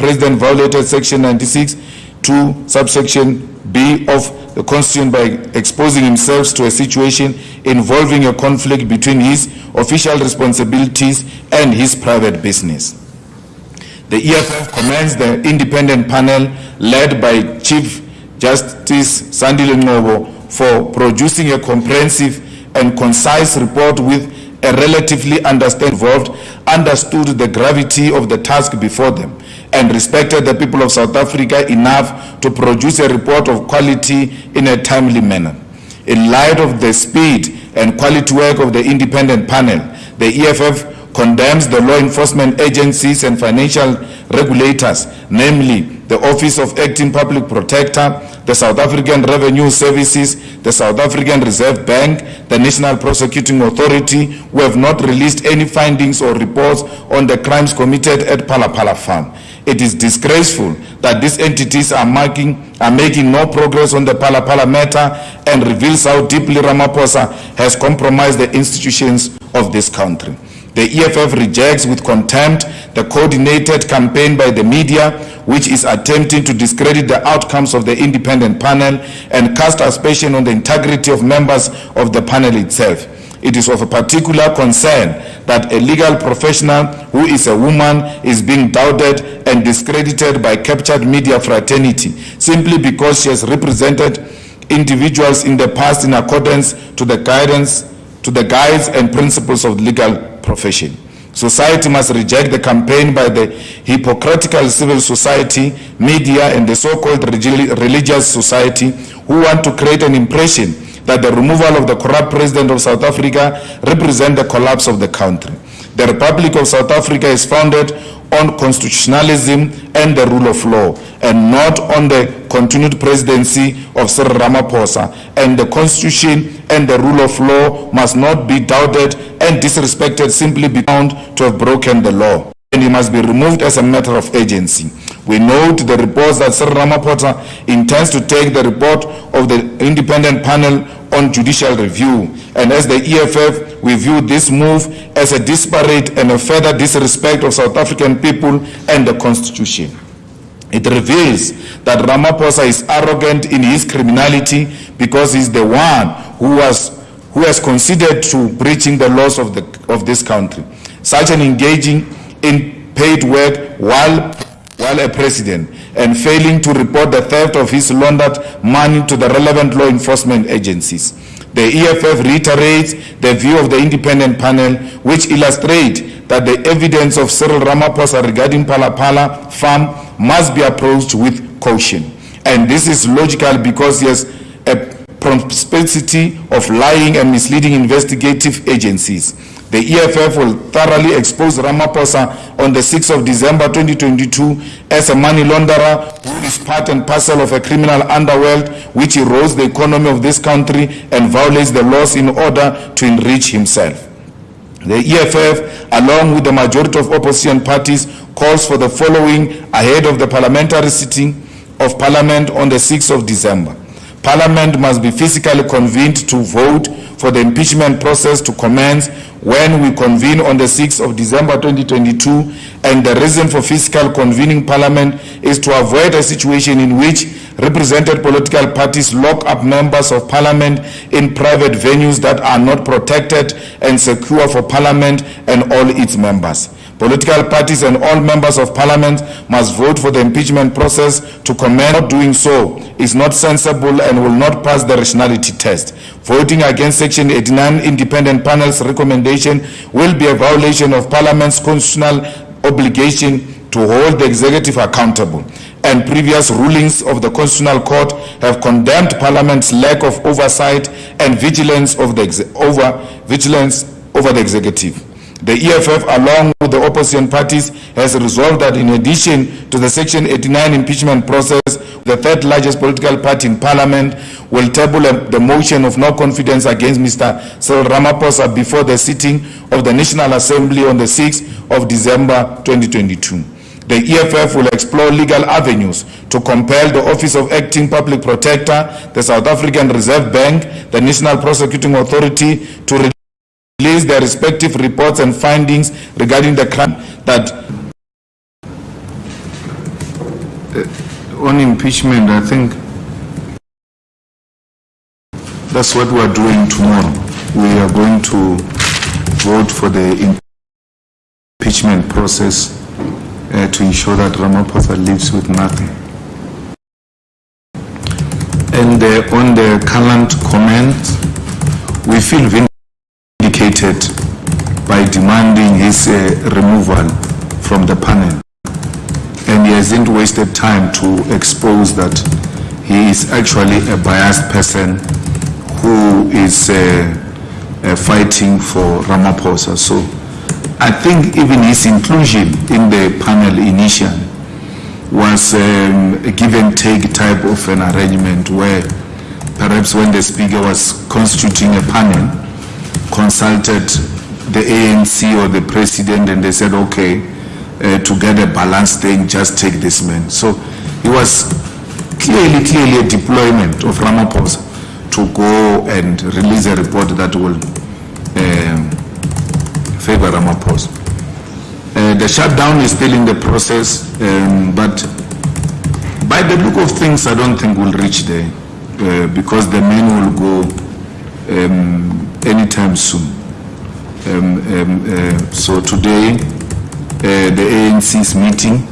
president violated section 96 to subsection B of the Constitution by exposing himself to a situation involving a conflict between his official responsibilities and his private business. The EFF commends the independent panel led by Chief Justice Sandile Ngcobo for producing a comprehensive and concise report with a relatively understood the gravity of the task before them, and respected the people of South Africa enough to produce a report of quality in a timely manner. In light of the speed and quality work of the independent panel, the EFF condemns the law enforcement agencies and financial regulators, namely the Office of Acting Public Protector, the South African Revenue Services, the South African Reserve Bank, the National Prosecuting Authority, who have not released any findings or reports on the crimes committed at Phala Phala Farm. It is disgraceful that these entities are making, are making no progress on the Phala Phala matter and reveals how deeply Ramaphosa has compromised the institutions of this country. The EFF rejects with contempt the coordinated campaign by the media which is attempting to discredit the outcomes of the independent panel and cast aspersion on the integrity of members of the panel itself. It is of particular concern that a legal professional who is a woman is being doubted and discredited by captured media fraternity simply because she has represented individuals in the past in accordance to the guidance to the guides and principles of legal profession. Society must reject the campaign by the hypocritical civil society, media, and the so-called religious society who want to create an impression that the removal of the corrupt president of South Africa represent the collapse of the country. The Republic of South Africa is founded on constitutionalism and the rule of law and not on the continued presidency of Cyril Ramaphosa and the constitution and the rule of law must not be doubted and disrespected simply be found to have broken the law and he must be removed as a matter of agency. We note the reports that Sir Ramaphosa intends to take the report of the independent panel on judicial review. And as the EFF, we view this move as a disparate and a further disrespect of South African people and the Constitution. It reveals that Ramaphosa is arrogant in his criminality because he's the one who was who has considered to breaching the laws of the of this country. Such an engaging in paid work while while a president and failing to report the theft of his laundered money to the relevant law enforcement agencies. The EFF reiterates the view of the independent panel which illustrate that the evidence of Cyril Ramaphosa regarding Phala Phala farm must be approached with caution. And this is logical because he has a propensity of lying and misleading investigative agencies. The EFF will thoroughly expose Ramaphosa on the 6th of December 2022 as a money launderer who is part and parcel of a criminal underworld which erodes the economy of this country and violates the laws in order to enrich himself. The EFF, along with the majority of opposition parties, calls for the following ahead of the parliamentary sitting of Parliament on the 6th of December. Parliament must be physically convened to vote for the impeachment process to commence when we convene on the 6th of December 2022 and the reason for physical convening parliament is to avoid a situation in which represented political parties lock up members of parliament in private venues that are not protected and secure for parliament and all its members. Political parties and all members of parliament must vote for the impeachment process to commence. Not doing so is not sensible and will not pass the rationality test. Voting against Section 89 independent panel's recommendation will be a violation of parliament's constitutional obligation to hold the executive accountable and previous rulings of the Constitutional Court have condemned Parliament's lack of oversight and vigilance of the over vigilance over the executive. The EFF, along with the opposition parties, has resolved that in addition to the Section 89 impeachment process, the third largest political party in Parliament will table the motion of no confidence against Mr. Cyril Ramaphosa before the sitting of the National Assembly on the 6th of December 2022. The EFF will explore legal avenues to compel the Office of Acting Public Protector, the South African Reserve Bank, the National Prosecuting Authority to release their respective reports and findings regarding the crime that uh, on impeachment, I think that's what we are doing tomorrow. We are going to vote for the impeachment process uh, to ensure that Ramaphosa lives with nothing. And uh, on the current comment, we feel by demanding his uh, removal from the panel. And he hasn't wasted time to expose that he is actually a biased person who is uh, uh, fighting for Ramaphosa. So I think even his inclusion in the panel initially was um, a give and take type of an arrangement where perhaps when the speaker was constituting a panel, consulted the ANC or the president and they said, okay, uh, to get a balanced thing, just take this man. So it was clearly, clearly a deployment of Ramaphosa to go and release a report that will um, favor Ramaphosa. Uh, the shutdown is still in the process, um, but by the look of things, I don't think we'll reach there uh, because the men will go um, anytime soon. Um, um, uh, so today, uh, the ANC is meeting.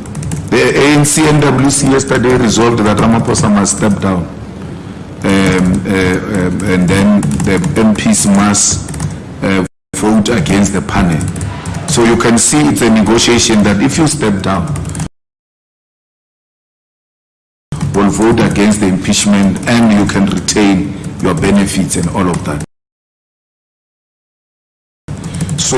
The ANC and NWC yesterday resolved that Ramaphosa must step down. Um, uh, um, and then the MPs must uh, vote against the panel. So you can see it's a negotiation that if you step down, will vote against the impeachment and you can retain your benefits and all of that. So,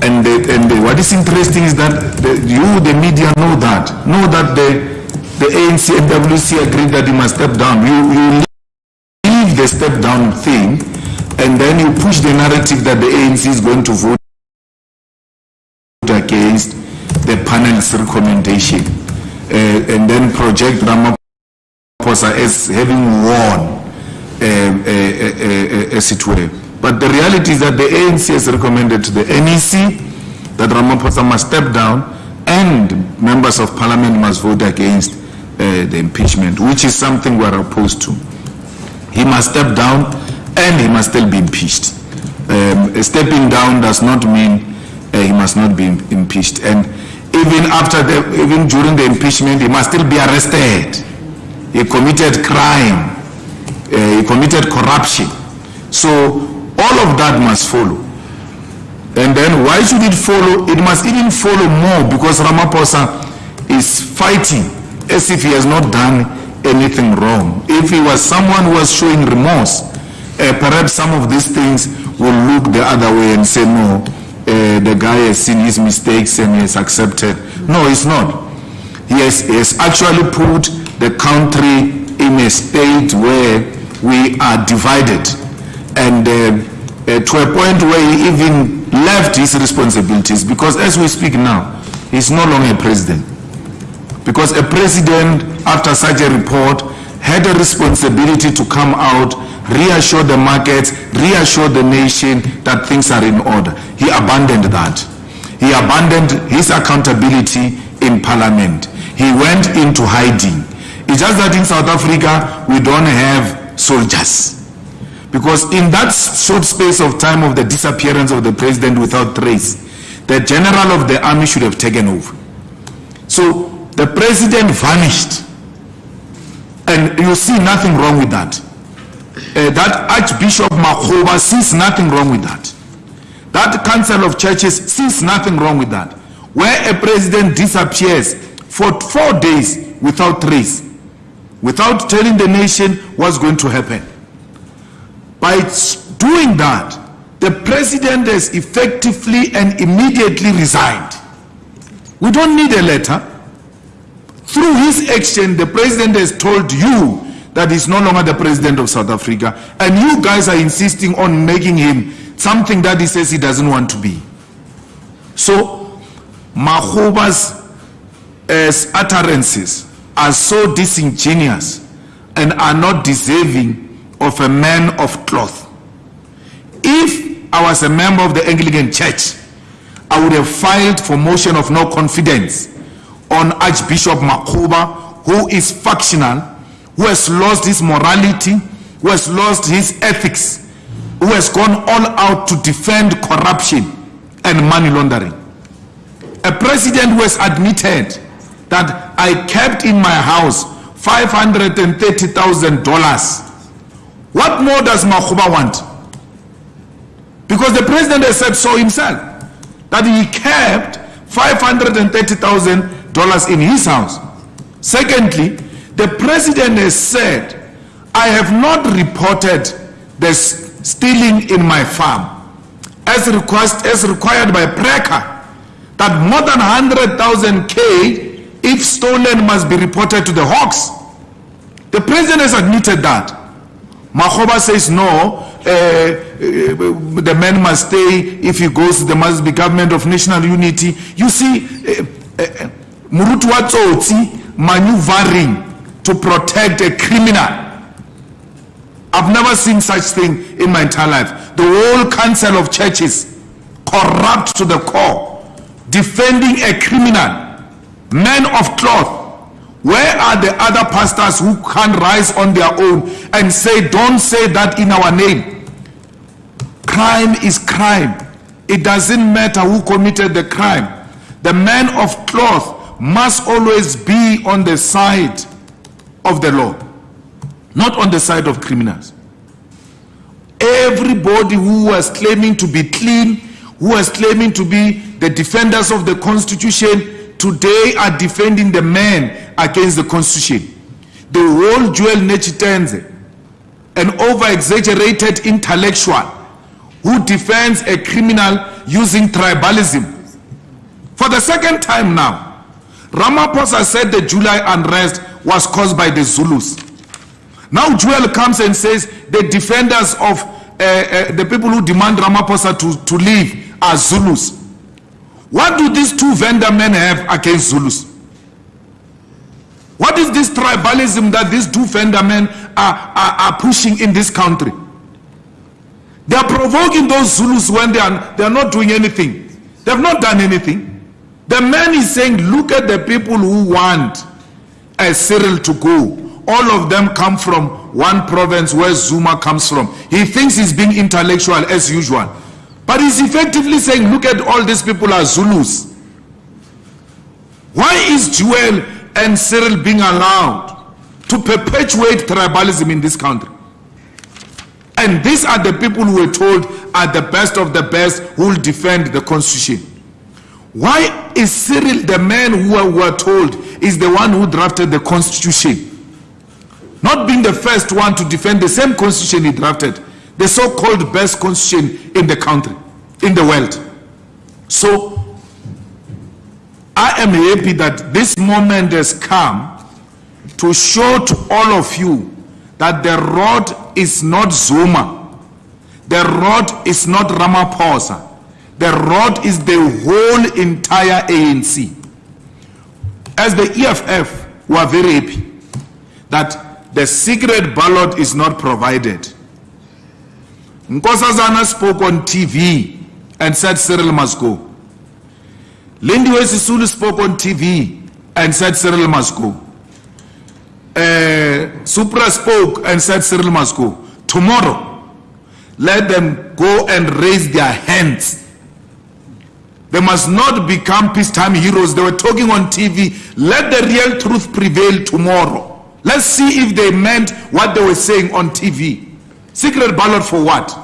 and, the, and the, what is interesting is that the, you, the media, know that, know that the, the ANC NWC agreed that you must step down. You, you leave the step down thing and then you push the narrative that the ANC is going to vote against the panel's recommendation uh, and then project Ramaphosa as having won, uh, uh, as it were. But the reality is that the ANC has recommended to the NEC that Ramaphosa must step down and members of parliament must vote against uh, the impeachment, which is something we are opposed to. He must step down and he must still be impeached. Um, stepping down does not mean uh, he must not be impeached. And even after the, even during the impeachment, he must still be arrested. He committed crime. Uh, he committed corruption. So all of that must follow. And then why should it follow? It must even follow more because Ramaphosa is fighting as if he has not done anything wrong. If he was someone who was showing remorse, uh, perhaps some of these things will look the other way and say, no, uh, the guy has seen his mistakes and he has accepted. No, it's not. He has, he has actually put the country in a state where we are divided and uh, uh, to a point where he even left his responsibilities because as we speak now, he's no longer a president. Because a president, after such a report, had a responsibility to come out, reassure the markets, reassure the nation that things are in order. He abandoned that. He abandoned his accountability in parliament. He went into hiding. It's just that in South Africa, we don't have soldiers. Because in that short space of time of the disappearance of the president without trace, the general of the army should have taken over. So the president vanished. And you see nothing wrong with that. Uh, that Archbishop Makgoba sees nothing wrong with that. That Council of Churches sees nothing wrong with that. Where a president disappears for four days without trace, without telling the nation what's going to happen. By doing that, the president has effectively and immediately resigned. We don't need a letter. Through his action, the president has told you that he's no longer the president of South Africa. And you guys are insisting on making him something that he says he doesn't want to be. So, Makgoba's uh, utterances are so disingenuous and are not deserving of a man of cloth. If I was a member of the Anglican Church, I would have filed for motion of no confidence on Archbishop Makgoba who is factional, who has lost his morality, who has lost his ethics, who has gone all out to defend corruption and money laundering. A president who has admitted that I kept in my house $530,000. What more does Makgoba want? Because the president has said so himself, that he kept $530,000 in his house. Secondly, the president has said, I have not reported the stealing in my farm as, request, as required by PRECCA that more than 100,000 K if stolen must be reported to the Hawks. The president has admitted that. Makgoba says no, uh, uh, the man must stay. If he goes, there must be government of national unity. You see, uh, uh, Murutu Watsotsi maneuvering to protect a criminal. I've never seen such thing in my entire life. The whole council of churches corrupt to the core, defending a criminal, man of cloth, where are the other pastors who can rise on their own and say, don't say that in our name? Crime is crime. It doesn't matter who committed the crime. The man of cloth must always be on the side of the law, not on the side of criminals. Everybody who was claiming to be clean, who was claiming to be the defenders of the Constitution, today are defending the man against the constitution. The whole Joel Netshitenzhe, an over-exaggerated intellectual who defends a criminal using tribalism. For the second time now, Ramaphosa said the July unrest was caused by the Zulus. Now Joel comes and says the defenders of uh, uh, the people who demand Ramaphosa to, to leave are Zulus. What do these two Venda men have against Zulus? What is this tribalism that these two Venda men are, are, are pushing in this country? They are provoking those Zulus when they are, they are not doing anything. They have not done anything. The man is saying, look at the people who want a Cyril to go. All of them come from one province where Zuma comes from. He thinks he's being intellectual as usual. But he's effectively saying, look at all these people are Zulus. Why is Joel and Cyril being allowed to perpetuate tribalism in this country? And these are the people who were told are the best of the best who will defend the constitution. Why is Cyril the man who we were told is the one who drafted the constitution? Not being the first one to defend the same constitution he drafted the so-called best constitution in the country, in the world. So I am happy that this moment has come to show to all of you that the road is not Zuma. The road is not Ramaphosa. The road is the whole entire ANC. As the EFF, we are very happy that the secret ballot is not provided. Nkosazana spoke on TV and said Cyril must go. Lindiwe Sisulu spoke on TV and said Cyril must go. Uh, Supra spoke and said Cyril must go. Tomorrow, let them go and raise their hands. They must not become peacetime heroes. They were talking on TV. Let the real truth prevail tomorrow. Let's see if they meant what they were saying on TV. Secret ballot for what?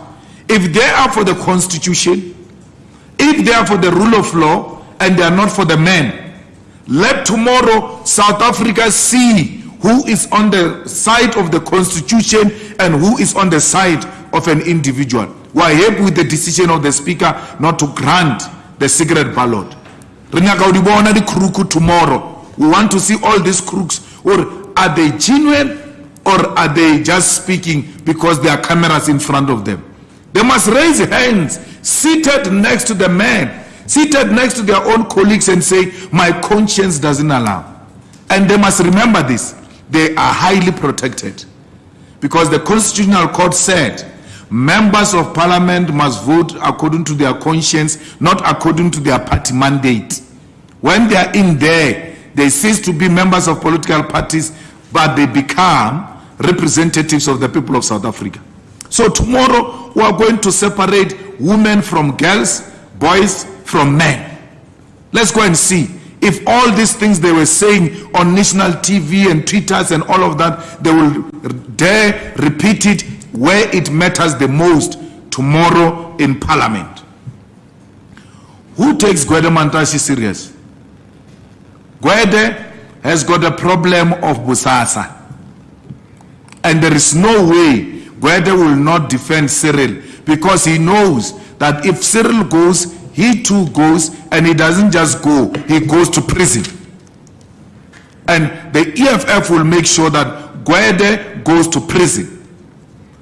If they are for the constitution, if they are for the rule of law, and they are not for the men, let tomorrow South Africa see who is on the side of the constitution and who is on the side of an individual. We are happy with the decision of the speaker not to grant the secret ballot. tomorrow. We want to see all these crooks. Or are they genuine or are they just speaking because there are cameras in front of them? They must raise hands seated next to the man, seated next to their own colleagues and say, my conscience doesn't allow. And they must remember this. They are highly protected. Because the Constitutional Court said, members of parliament must vote according to their conscience, not according to their party mandate. When they are in there, they cease to be members of political parties, but they become representatives of the people of South Africa. So tomorrow we are going to separate women from girls, boys from men. Let's go and see if all these things they were saying on national TV and Twitters and all of that, they will dare repeat it where it matters the most tomorrow in parliament. Who takes Gwede Mantashe serious? Gwede has got a problem of Bosasa. And there is no way Gwede will not defend Cyril because he knows that if Cyril goes, he too goes, and he doesn't just go, he goes to prison. And the EFF will make sure that Gwede goes to prison.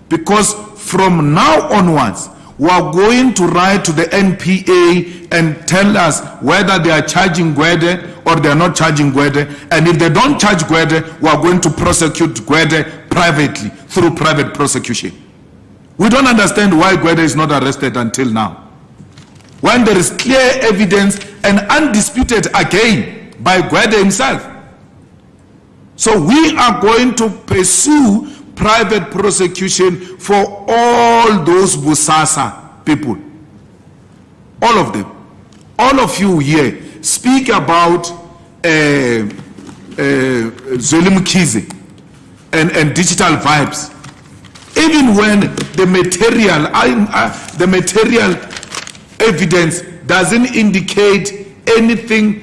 Because from now onwards, we are going to write to the NPA and tell us whether they are charging Gwede or they are not charging Gwede. And if they don't charge Gwede, we are going to prosecute Gwede privately through private prosecution. We don't understand why Gwede is not arrested until now. When there is clear evidence and undisputed again by Gwede himself. So we are going to pursue private prosecution for all those Bosasa people. All of them. All of you here speak about uh, uh, Zweli Mkhize and, and digital vibes. Even when the material, uh, the material evidence doesn't indicate anything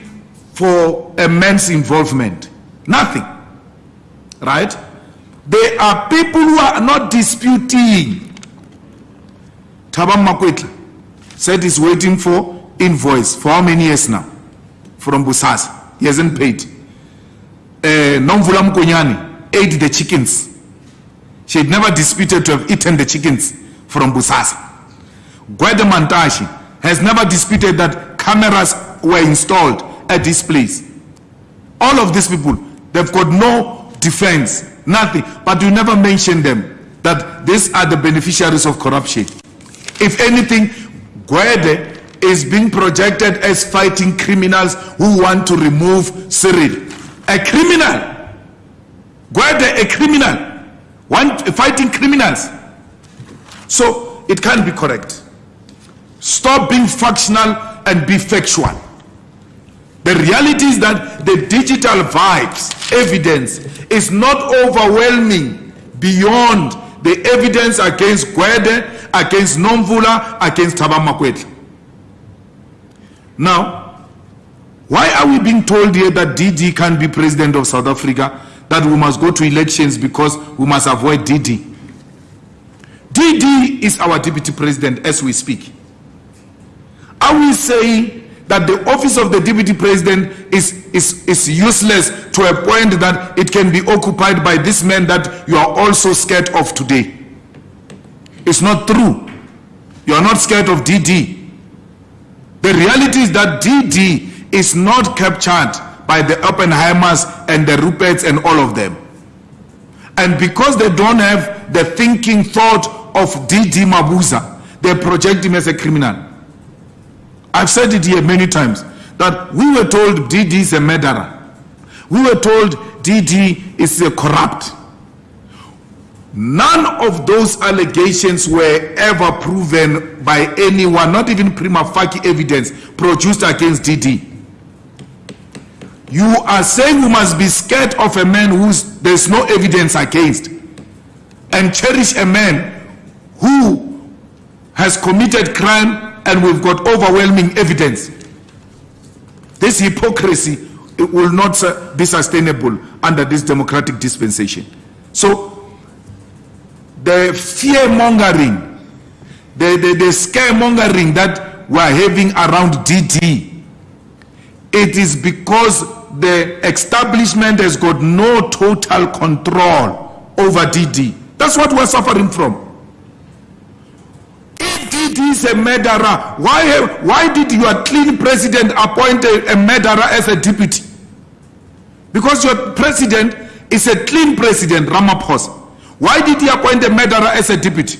for a man's involvement. Nothing. Right? There are people who are not disputing. Thabang Makwetla said he's waiting for invoice for how many years now? From Bosasa. He hasn't paid. Uh, Nomvula Mokonyane ate the chickens. She had never disputed to have eaten the chickens from Bosasa. Gwede Mantashe has never disputed that cameras were installed at this place. All of these people, they've got no defense, nothing. But you never mention them that these are the beneficiaries of corruption. If anything, Gwede is being projected as fighting criminals who want to remove Cyril. A criminal. Gwede, a criminal. One, fighting criminals. So it can't be correct. Stop being factional and be factual. The reality is that the digital vibes, evidence, is not overwhelming beyond the evidence against Gwede, against Nomvula, against Thabang Makwetla. Now, why are we being told here that DD can be president of South Africa, that we must go to elections because we must avoid DD? DD is our deputy president as we speak. Are we saying that the office of the deputy president is, is, is useless to a point that it can be occupied by this man that you are also scared of today? It's not true. You are not scared of DD. The reality is that DD is not captured by the Oppenheimers and the Ruperts and all of them. And because they don't have the thinking thought of DD Mabuza, they project him as a criminal. I've said it here many times that we were told DD is a murderer. We were told DD is a corrupt. None of those allegations were ever proven by anyone, not even prima facie evidence produced against DD. You are saying we must be scared of a man who there's no evidence against and cherish a man who has committed crime and we've got overwhelming evidence. This hypocrisy it will not be sustainable under this democratic dispensation. So the fear mongering, the, the, the scaremongering that we're having around DD, it is because the establishment has got no total control over DD. That's what we're suffering from. If DD is a murderer, why, why did your clean president appoint a, a murderer as a deputy? Because your president is a clean president, Ramaphosa. Why did he appoint a murderer as a deputy?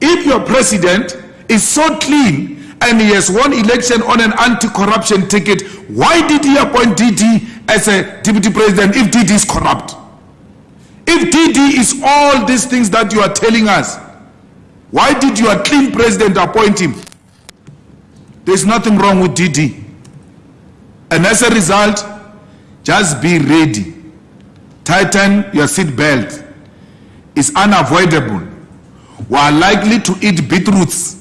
If your president is so clean and he has won election on an anti-corruption ticket, why did he appoint DD as a deputy president if DD is corrupt? If DD is all these things that you are telling us, why did your clean president appoint him? There's nothing wrong with DD. And as a result, just be ready. Tighten your seat belt. It's unavoidable. We are likely to eat beetroots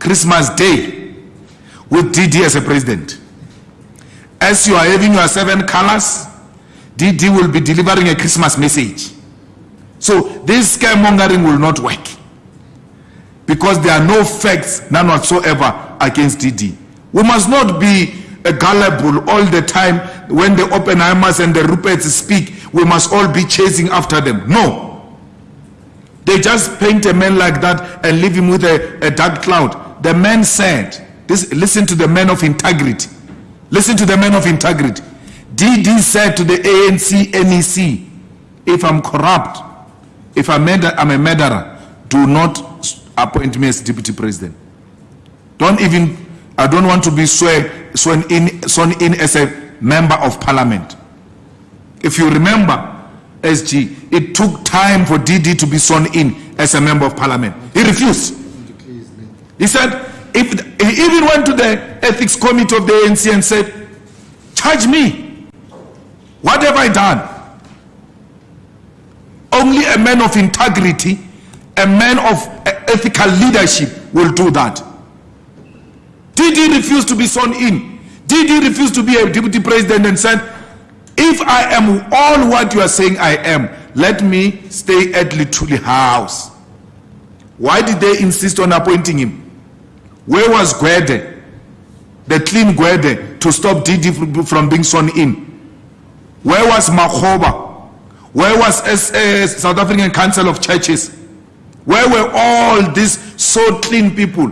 Christmas Day with DD as a president. As you are having your seven colors, DD will be delivering a Christmas message. So this scaremongering will not work because there are no facts, none whatsoever, against DD. We must not be gullible all the time when the Oppenheimers and the Ruperts speak. We must all be chasing after them. No. They just paint a man like that and leave him with a, a dark cloud. The man said, this, listen to the man of integrity. Listen to the man of integrity. DD said to the ANC NEC, if I'm corrupt, if I'm, I'm a murderer, do not appoint me as deputy president. Don't even, I don't want to be swear, sworn, in, sworn in as a member of parliament. If you remember, SG, it took time for DD to be sworn in as a member of parliament. He refused. He said, if he even went to the ethics committee of the ANC and said, charge me. What have I done? Only a man of integrity, a man of ethical leadership will do that. DD refused to be sworn in. DD refused to be a deputy president and said, if I am all what you are saying I am, let me stay at Luthuli House. Why did they insist on appointing him? Where was Gwede? The clean Gwede to stop DD from being sworn in. Where was Makgoba? Where was S South African Council of Churches? Where were all these so clean people?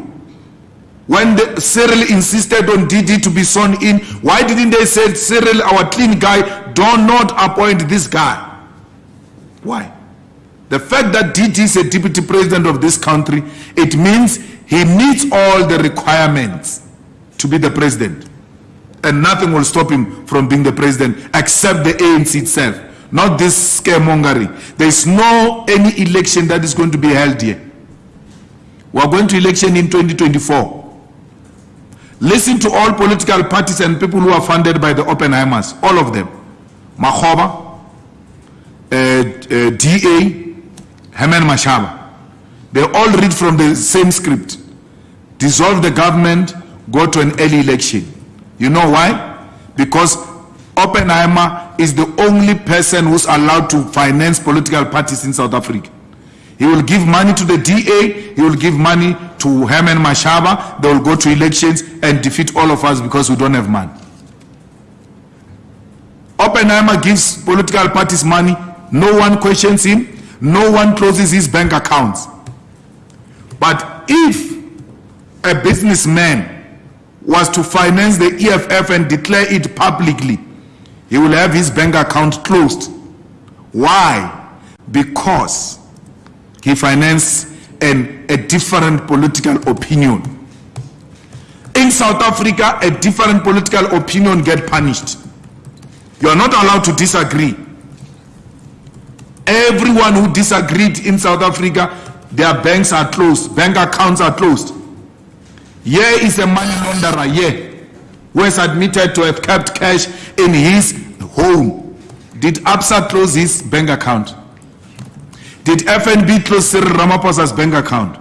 When the, Cyril insisted on DD to be sworn in, why didn't they say, Cyril, our clean guy, do not appoint this guy? Why? The fact that DD is a deputy president of this country, it means he meets all the requirements to be the president. And nothing will stop him from being the president except the ANC itself not this scaremongering. There is no any election that is going to be held here. We are going to election in 2024. Listen to all political parties and people who are funded by the Oppenheimers, all of them. Makgoba, uh, uh, DA, Herman Mashaba. They all read from the same script. Dissolve the government, go to an early election. You know why? Because Oppenheimer is the only person who's allowed to finance political parties in South Africa. He will give money to the DA, he will give money to Herman Mashaba, they will go to elections and defeat all of us because we don't have money. Oppenheimer gives political parties money, no one questions him, no one closes his bank accounts. But if a businessman was to finance the EFF and declare it publicly, he will have his bank account closed. Why? Because he financed an, a different political opinion. In South Africa, a different political opinion get punished. You are not allowed to disagree. Everyone who disagreed in South Africa, their banks are closed, bank accounts are closed. Here is a money launderer, here who has admitted to have kept cash in his home. Did ABSA close his bank account? Did FNB close Cyril Ramaphosa's bank account?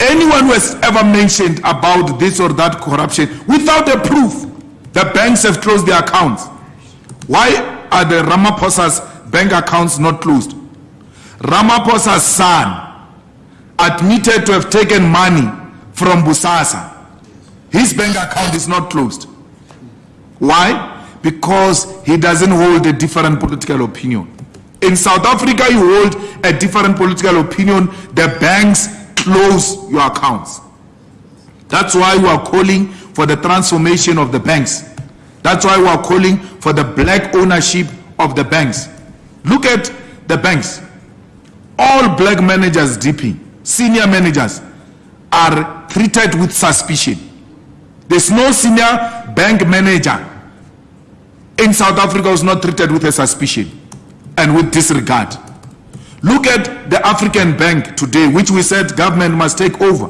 Anyone who has ever mentioned about this or that corruption without a proof, the banks have closed their accounts. Why are the Ramaphosa's bank accounts not closed? Ramaphosa's son admitted to have taken money from Bosasa his bank account is not closed. Why? Because he doesn't hold a different political opinion. In South Africa, you hold a different political opinion, the banks close your accounts. That's why we are calling for the transformation of the banks. That's why we are calling for the black ownership of the banks. Look at the banks. All black managers, DP, senior managers, are treated with suspicion. There's no senior bank manager in South Africa who's not treated with a suspicion and with disregard. Look at the African Bank today, which we said government must take over.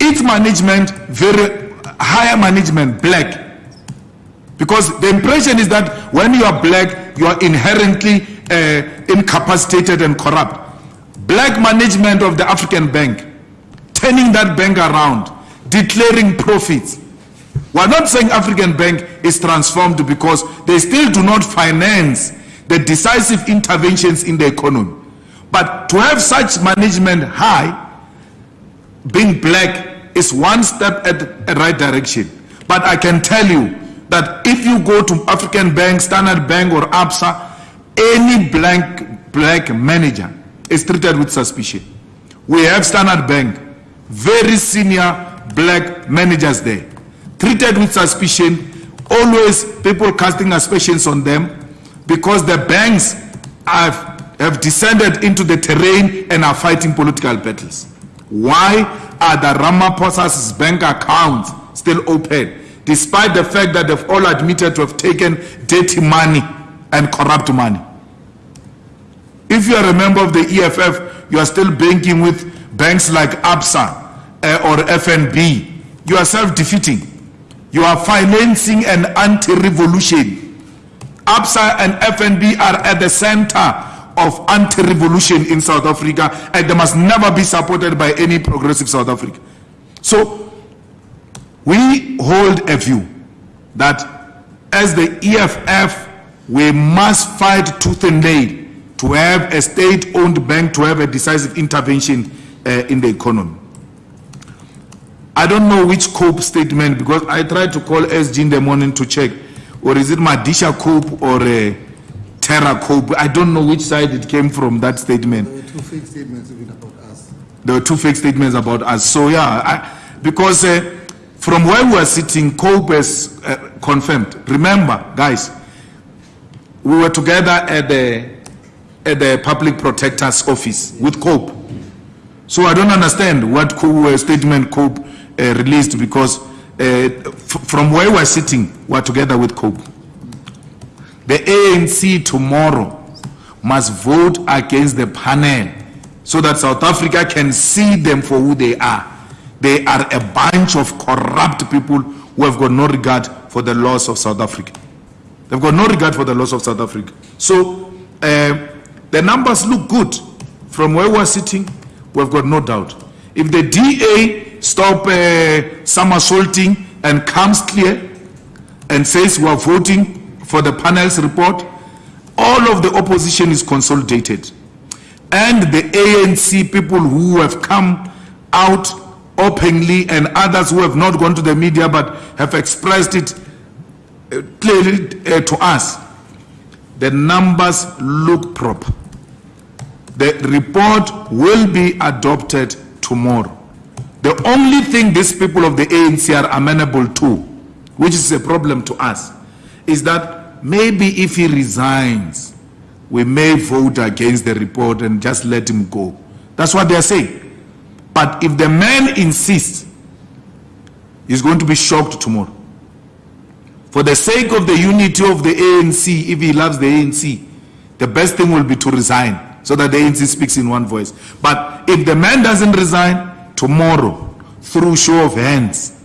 Its management, very higher management, black. Because the impression is that when you are black, you are inherently uh, incapacitated and corrupt. Black management of the African Bank, turning that bank around, declaring profits. We're not saying African Bank is transformed because they still do not finance the decisive interventions in the economy. But to have such management high, being black, is one step at the right direction. But I can tell you that if you go to African Bank, Standard Bank or ABSA, any blank black manager is treated with suspicion. We have Standard Bank, very senior black managers there, treated with suspicion, always people casting aspersions on them because the banks have, have descended into the terrain and are fighting political battles. Why are the Ramaphosa's bank accounts still open? Despite the fact that they've all admitted to have taken dirty money and corrupt money. If you are a member of the EFF, you are still banking with banks like ABSA uh, or FNB. You are self-defeating. You are financing an anti-revolution. ABSA and FNB are at the center of anti-revolution in South Africa and they must never be supported by any progressive South Africa. So we hold a view that as the EFF, we must fight tooth and nail to have a state-owned bank to have a decisive intervention uh, in the economy. I don't know which COPE statement because I tried to call SG in the morning to check or is it Madisha COPE or uh, Terror COPE? I don't know which side it came from that statement. There were two fake statements even about us. There were two fake statements about us. So yeah, I, because uh, from where we were sitting, COPE has uh, confirmed. Remember, guys, we were together at the at the public protector's office with COPE. So I don't understand what COPE, uh, statement COPE uh, released because uh, from where we're sitting, we're together with COPE. The ANC tomorrow must vote against the panel so that South Africa can see them for who they are. They are a bunch of corrupt people who have got no regard for the laws of South Africa. They've got no regard for the laws of South Africa. So uh, the numbers look good. From where we're sitting, we've got no doubt. If the DA stop uh, somersaulting and comes clear and says we are voting for the panel's report, all of the opposition is consolidated. And the ANC people who have come out openly and others who have not gone to the media but have expressed it uh, clearly uh, to us, the numbers look proper. The report will be adopted tomorrow. The only thing these people of the ANC are amenable to, which is a problem to us, is that maybe if he resigns, we may vote against the report and just let him go. That's what they're saying. But if the man insists, he's going to be shocked tomorrow. For the sake of the unity of the ANC, if he loves the ANC, the best thing will be to resign so that the ANC speaks in one voice. But if the man doesn't resign, tomorrow, through show of hands,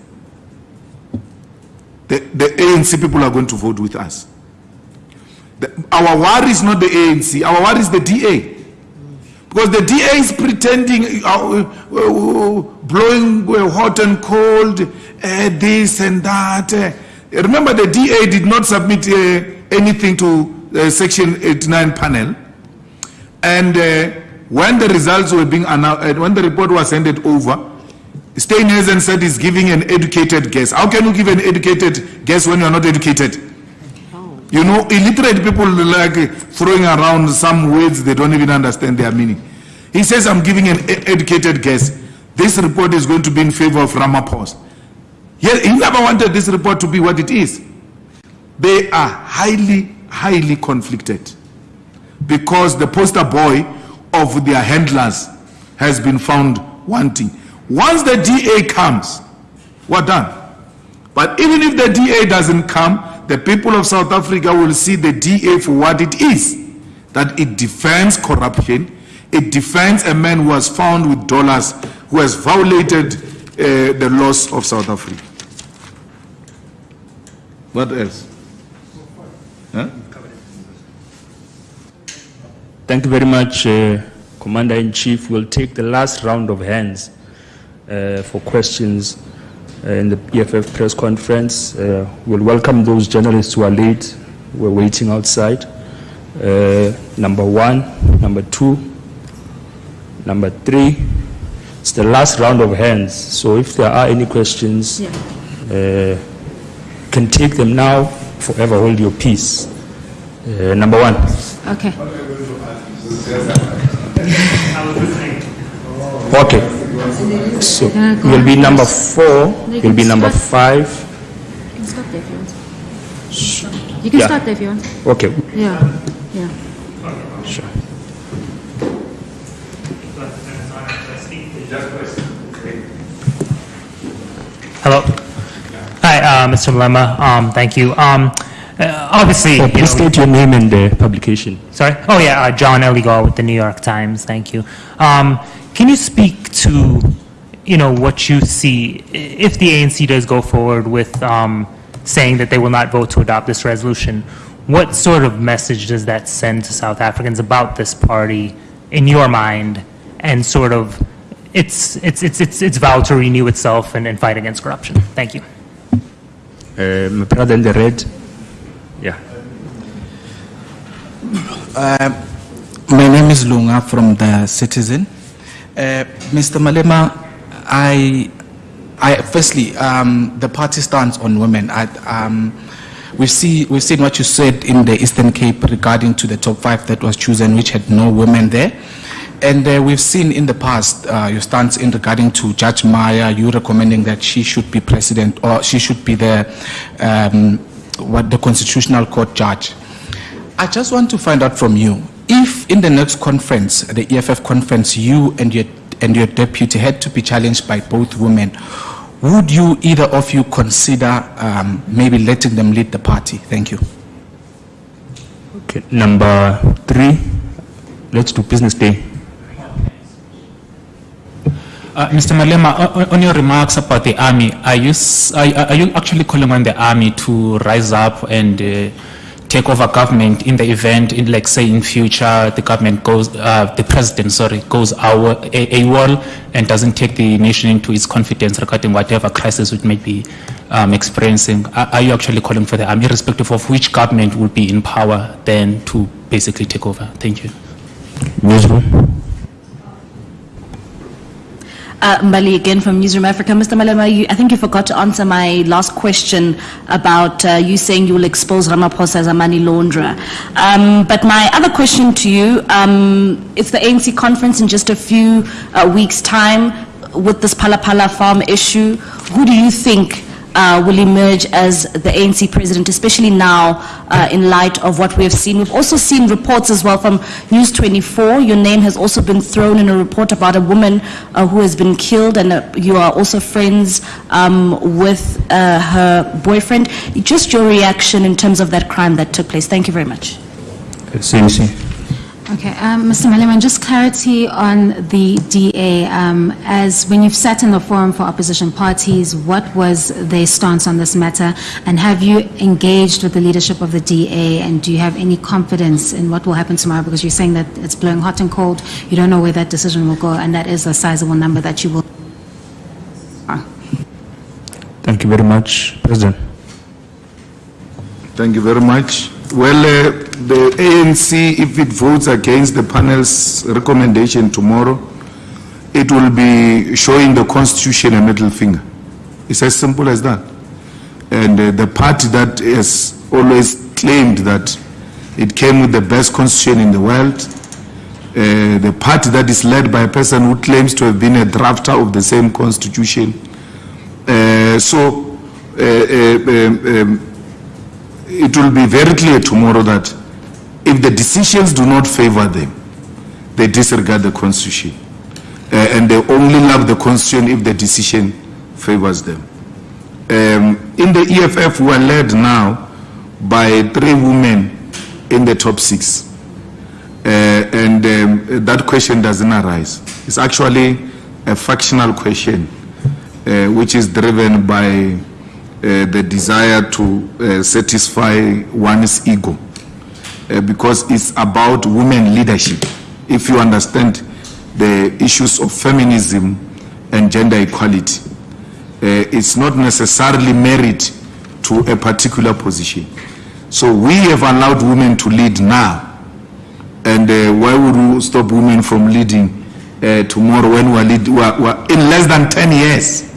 the, the ANC people are going to vote with us. The, our worry is not the ANC, our worry is the DA. Because the DA is pretending, uh, uh, uh, blowing uh, hot and cold, uh, this and that. Uh, remember, the DA did not submit uh, anything to the Section 89 panel. And uh, when the results were being announced, when the report was handed over, Steenhuisen said he's giving an educated guess. How can you give an educated guess when you're not educated? You know, illiterate people like throwing around some words they don't even understand their meaning. He says, I'm giving an educated guess. This report is going to be in favor of Ramaphosa. He, he never wanted this report to be what it is. They are highly, highly conflicted because the poster boy of their handlers has been found wanting. Once the DA comes, we're done. But even if the DA doesn't come, the people of South Africa will see the DA for what it is. That it defends corruption, it defends a man who was found with dollars, who has violated uh, the laws of South Africa. What else? Huh? Thank you very much, uh, Commander-in-Chief. We'll take the last round of hands uh, for questions uh, in the EFF press conference. Uh, We'll welcome those journalists who are late, we're waiting outside. Uh, Number one, number two, number three. It's the last round of hands, so if there are any questions, uh, can take them now, forever hold your peace. Uh, Number one. Okay. Okay. So, you'll be number four, You will be number five. You can start there if you want. You can Yeah. start there if you want. Okay, Yeah, yeah. sure. Hello. Uh, Mr. Malema. Um, Thank you. Um, uh, Obviously, Oh, you Please know- state your name and the publication. sorry? Oh, yeah, uh, John Eligon with the New York Times. Thank you. Um, Can you speak to, you know, what you see, if the ANC does go forward with um, saying that they will not vote to adopt this resolution, what sort of message does that send to South Africans about this party in your mind and sort of its its its its its vow to renew itself and and fight against corruption? Thank you. Uh, My brother in the red. Yeah. My name is Lunga from the Citizen. Uh, Mr. Malema, I, I firstly, um, the party stands on women. I, um, we've see we've seen what you said in the Eastern Cape regarding to the top five that was chosen, which had no women there. And uh, we've seen in the past uh, your stance in regarding to Judge Maya, you recommending that she should be president or she should be the um, what the Constitutional Court judge. I just want to find out from you if in the next conference, the EFF conference, you and your and your deputy had to be challenged by both women, would you either of you consider um, maybe letting them lead the party? Thank you. Okay, number three, let's do business day. Uh, Mr. Malema, on- your remarks about the army, are you, are, you actually calling on the army to rise up and uh, take over government in the event, in like say in future, the government goes, uh, the president, sorry, goes our, a, AWOL and doesn't take the nation into its confidence regarding whatever crisis it may be um, experiencing? Are, you actually calling for the army, irrespective of which government will be in power then to basically take over? Thank you. Uh, Mbali again from Newsroom Africa. Mr. Malema, you, I think you forgot to answer my last question about uh, you saying you will expose Ramaphosa as a money launderer. Um, but my other question to you, um, it's the ANC conference in just a few uh, weeks' time with this Phala Phala farm issue. Who do you think uh, will emerge as the ANC president, especially now uh, in light of what we have seen. We've also seen reports as well from News 24. Your name has also been thrown in a report about a woman uh, who has been killed, and uh, you are also friends um, with uh, her boyfriend. Just your reaction in terms of that crime that took place. Thank you very much. CNC. Okay, um, Mr. Malema, just clarity on the DA. Um, As, when you've sat in the forum for opposition parties, what was their stance on this matter? And have you engaged with the leadership of the DA? And do you have any confidence in what will happen tomorrow? Because you're saying that it's blowing hot and cold, you don't know where that decision will go, and that is a sizable number that you will. Thank you very much, President. Thank you very much. Well, uh, the ANC, if it votes against the panel's recommendation tomorrow, it will be showing the constitution a middle finger. It's as simple as that. And uh, the party that has always claimed that it came with the best constitution in the world, uh, the party that is led by a person who claims to have been a drafter of the same constitution. Uh, so, uh, uh, um, um, it will be very clear tomorrow that if the decisions do not favor them, they disregard the constitution. uh, and they only love the constitution if the decision favors them. Um, in the EFF, we are led now by three women in the top six. Uh, and um, that question doesn't arise. It's actually a factional question, uh, which is driven by the desire to uh, satisfy one's ego, uh, because it's about women leadership. If you understand the issues of feminism and gender equality, uh, it's not necessarily merit to a particular position. So we have allowed women to lead now. And uh, why would we stop women from leading uh, tomorrow when we're, lead, we're, we're in less than 10 years?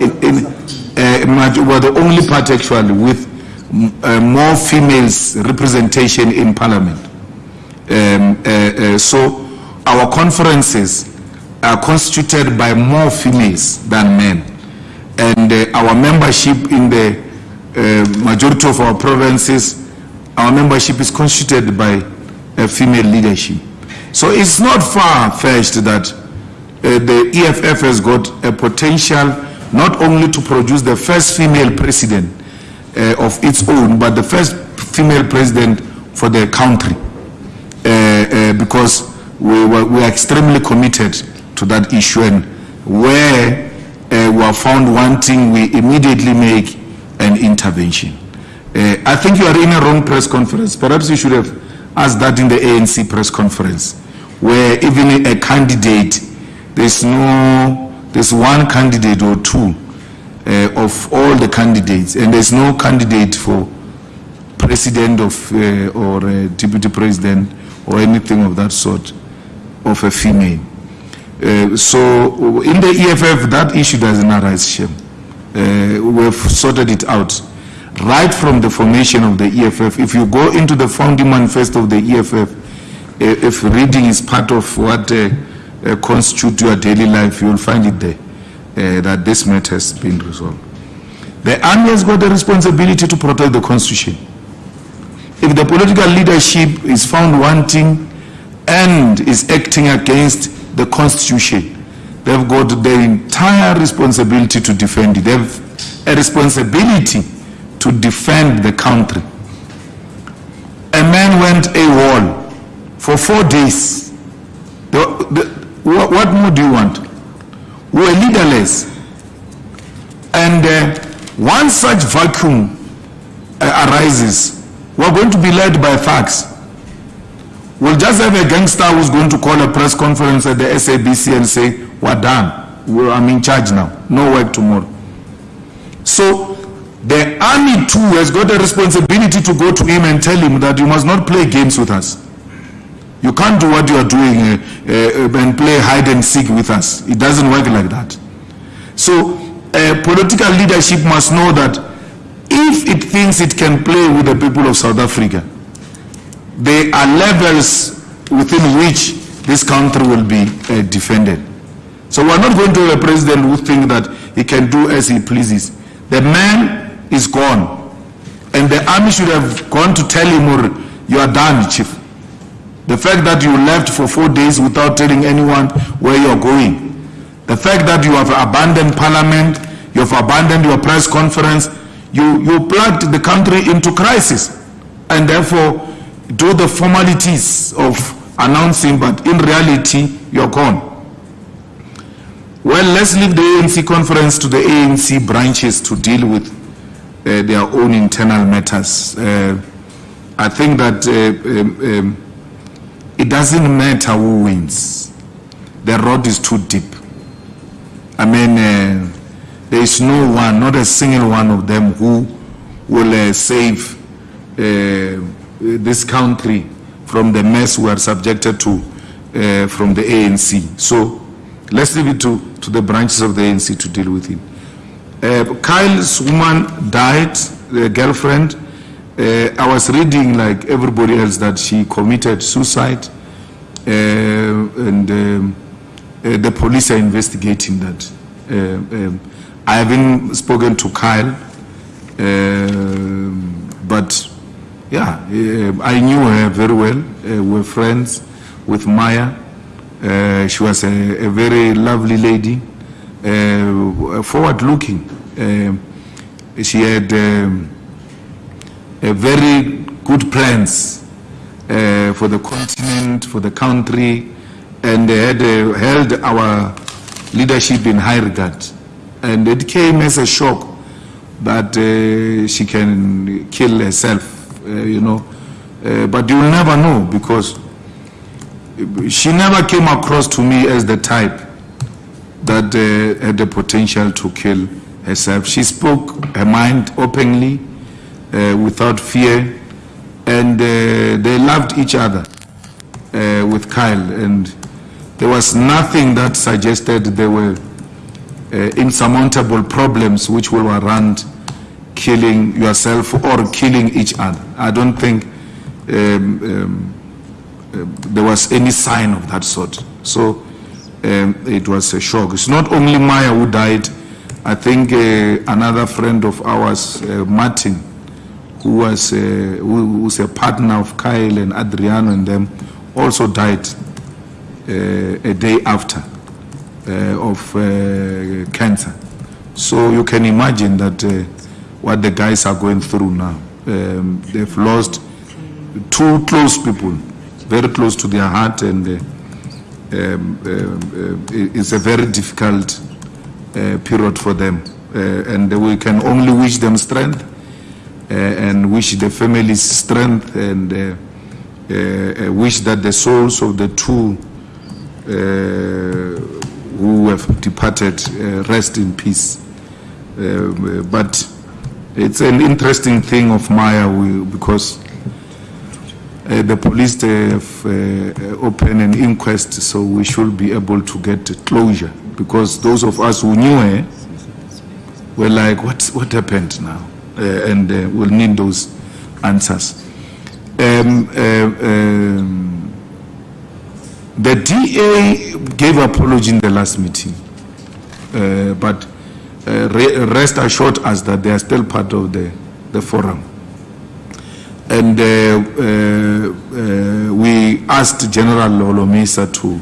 In, in, uh, we're the only party actually with uh, more females representation in parliament. Um, uh, uh, so our conferences are constituted by more females than men. And uh, our membership in the uh, majority of our provinces, our membership is constituted by female leadership. So it's not far-fetched that the EFF has got a potential not only to produce the first female president uh, of its own, but the first female president for the country. Uh, uh, because we, were, we are extremely committed to that issue and where uh, we are found wanting, we immediately make an intervention. Uh, I think you are in a wrong press conference. Perhaps you should have asked that in the ANC press conference, where even a candidate, there's no, there's one candidate or two uh, of all the candidates, and there's no candidate for president of uh, or uh, deputy president or anything of that sort of a female. Uh, so in the EFF, that issue doesn't arise, Shem. Uh, we've sorted it out. Right from the formation of the EFF, if you go into the founding manifesto of the EFF, uh, if reading is part of what uh, constitutes your daily life, you'll find it there, uh, that this matter has been resolved. The army has got the responsibility to protect the constitution. If the political leadership is found wanting and is acting against the constitution, they've got the entire responsibility to defend it. They have a responsibility to defend the country. A man went AWOL for four days. The- the- what, what more do you want? We're leaderless. And uh, once such vacuum uh, arises, we're going to be led by facts. We'll just have a gangster who's going to call a press conference at the SABC and say, we're done. We're, I'm in charge now. No work tomorrow. So the army too has got a responsibility to go to him and tell him that you must not play games with us. You can't do what you are doing uh, uh, and play hide and seek with us. It doesn't work like that. So political leadership must know that if it thinks it can play with the people of South Africa, there are levels within which this country will be uh, defended. So we're not going to have a president who think that he can do as he pleases. The man is gone. And the army should have gone to tell him, you are done, chief. The fact that you left for four days without telling anyone where you're going. The fact that you have abandoned parliament, you have abandoned your press conference, you, you plugged the country into crisis. And therefore, do the formalities of announcing, but in reality, you're gone. Well, let's leave the ANC conference to the ANC branches to deal with uh, their own internal matters. Uh, I think that uh, um, um, it doesn't matter who wins. The road is too deep. I mean, uh, there is no one, not a single one of them who will uh, save uh, this country from the mess we are subjected to uh, from the ANC. So let's leave it to, to the branches of the ANC to deal with it. Uh, Kyle's woman died, the girlfriend. Uh, I was reading, like everybody else, that she committed suicide, uh, and um, uh, the police are investigating that. Uh, um, I haven't spoken to Kyle, um, but yeah, uh, I knew her very well. Uh, we're friends with Maya. She was a, a very lovely lady, forward-looking. Um she had um, very good plans uh, for the continent, for the country, and they had uh, held our leadership in high regard. And it came as a shock that uh, she can kill herself, uh, you know. Uh, but you will never know because she never came across to me as the type that uh, had the potential to kill herself. She spoke her mind openly, without fear, and uh, they loved each other uh, with Kyle. And there was nothing that suggested there were uh, insurmountable problems which will warrant killing yourself or killing each other. I don't think um, um, uh, there was any sign of that sort. So um, it was a shock. It's not only Maya who died. I think uh, another friend of ours, uh, Martin, who was uh, who, who's a partner of Kyle and Adriano and them, also died uh, a day after uh, of uh, cancer. So you can imagine that what the guys are going through now. Um, they've lost two close people, very close to their heart, and um, um, it's a very difficult period for them. And we can only wish them strength and wish the families strength and uh, uh, wish that the souls of the two who have departed rest in peace. But it's an interesting thing of Maya because uh, the police have uh, opened an inquest, so we should be able to get closure. Because those of us who knew her were like, what, what happened now? Uh, and uh, we'll need those answers. Um, uh, um, the DA gave apology in the last meeting, but re- rest assured us that they are still part of the, the forum. And uh, uh, uh, we asked General Holomisa to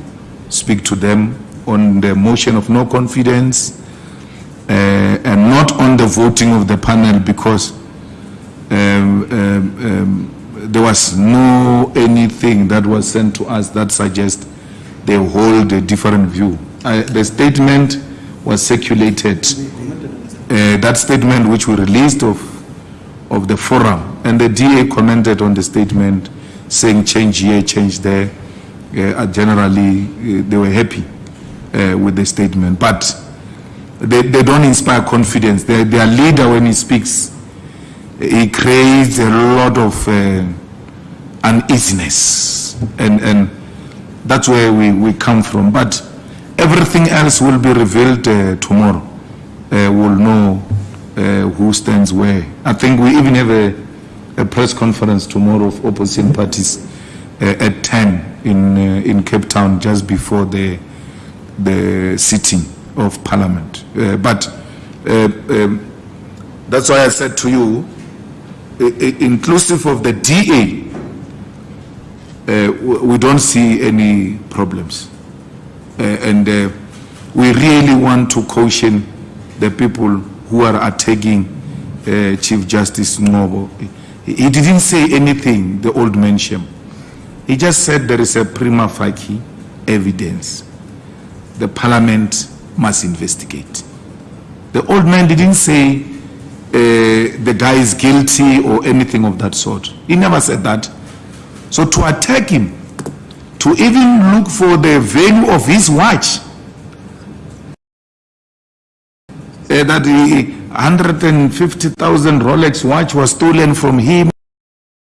speak to them on the motion of no confidence and not on the voting of the panel because um, um, um, there was no anything that was sent to us that suggests they hold a different view. Uh, the statement was circulated, uh, that statement which we released of of the forum, and the DA commented on the statement, saying change here, change there. Uh, generally, uh, they were happy uh, with the statement, but they, they don't inspire confidence. Their, their leader, when he speaks, he creates a lot of uh, uneasiness, and and that's where we, we come from. But everything else will be revealed uh, tomorrow. Uh, we'll know uh, who stands where. I think we even have a, a press conference tomorrow of opposition parties uh, at 10 in, uh, in Cape Town just before the, the sitting of Parliament. Uh, but uh, um, that's why I said to you, inclusive of the DA, uh, we don't see any problems. Uh, and uh, we really want to caution the people who are attacking Chief Justice Ngcobo. He, he didn't say anything, the old man Shem. He just said there is a prima facie evidence. The parliament must investigate. The old man didn't say uh, the guy is guilty or anything of that sort. He never said that. So to attack him, to even look for the value of his watch, uh, that the 150,000 Rolex watch was stolen from him.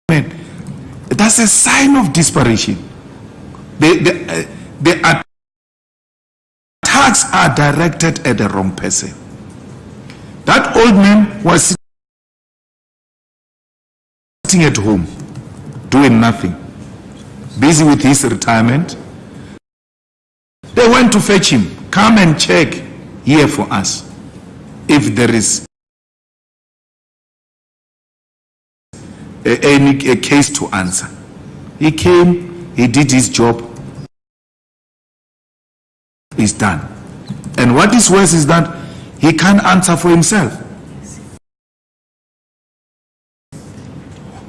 That's a sign of desperation. The, the, uh, the attacks are directed at the wrong person. That old man was sitting at home, doing nothing, busy with his retirement. They went to fetch him. Come and check here for us if there is a, any a case to answer. He came, he did his job, is done. And what is worse is that he can't answer for himself.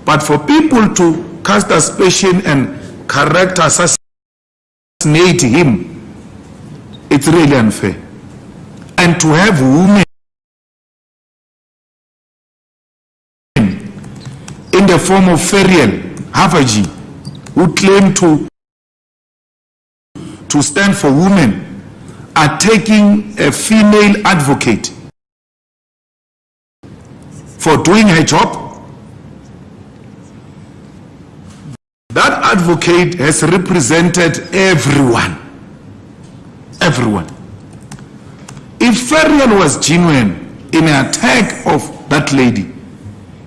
But for people to cast aspersion and character assassinate him, it's really unfair. And to have women in the form of Ferial Haffajee, who claim to to stand for women, are taking a female advocate for doing her job. That advocate has represented everyone. Everyone. If Ferial was genuine in an attack of that lady,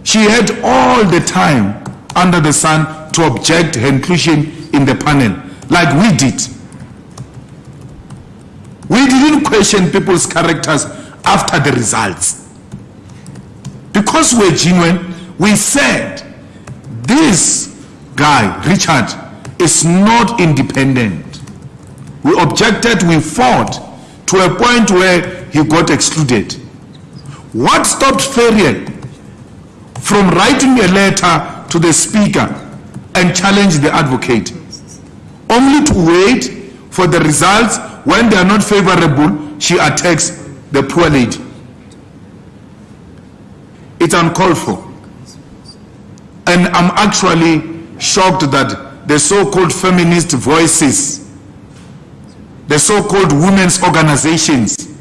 she had all the time under the sun to object her inclusion in the panel, like we did. We didn't question people's characters after the results. Because we're genuine, we said, this guy, Richard, is not independent. We objected, we fought to a point where he got excluded. What stopped Ferial from writing a letter to the speaker and challenge the advocate? Only to wait for the results when they are not favorable, she attacks the poor lady. It's uncalled for. And I'm actually shocked that the so-called feminist voices, the so-called women's organizations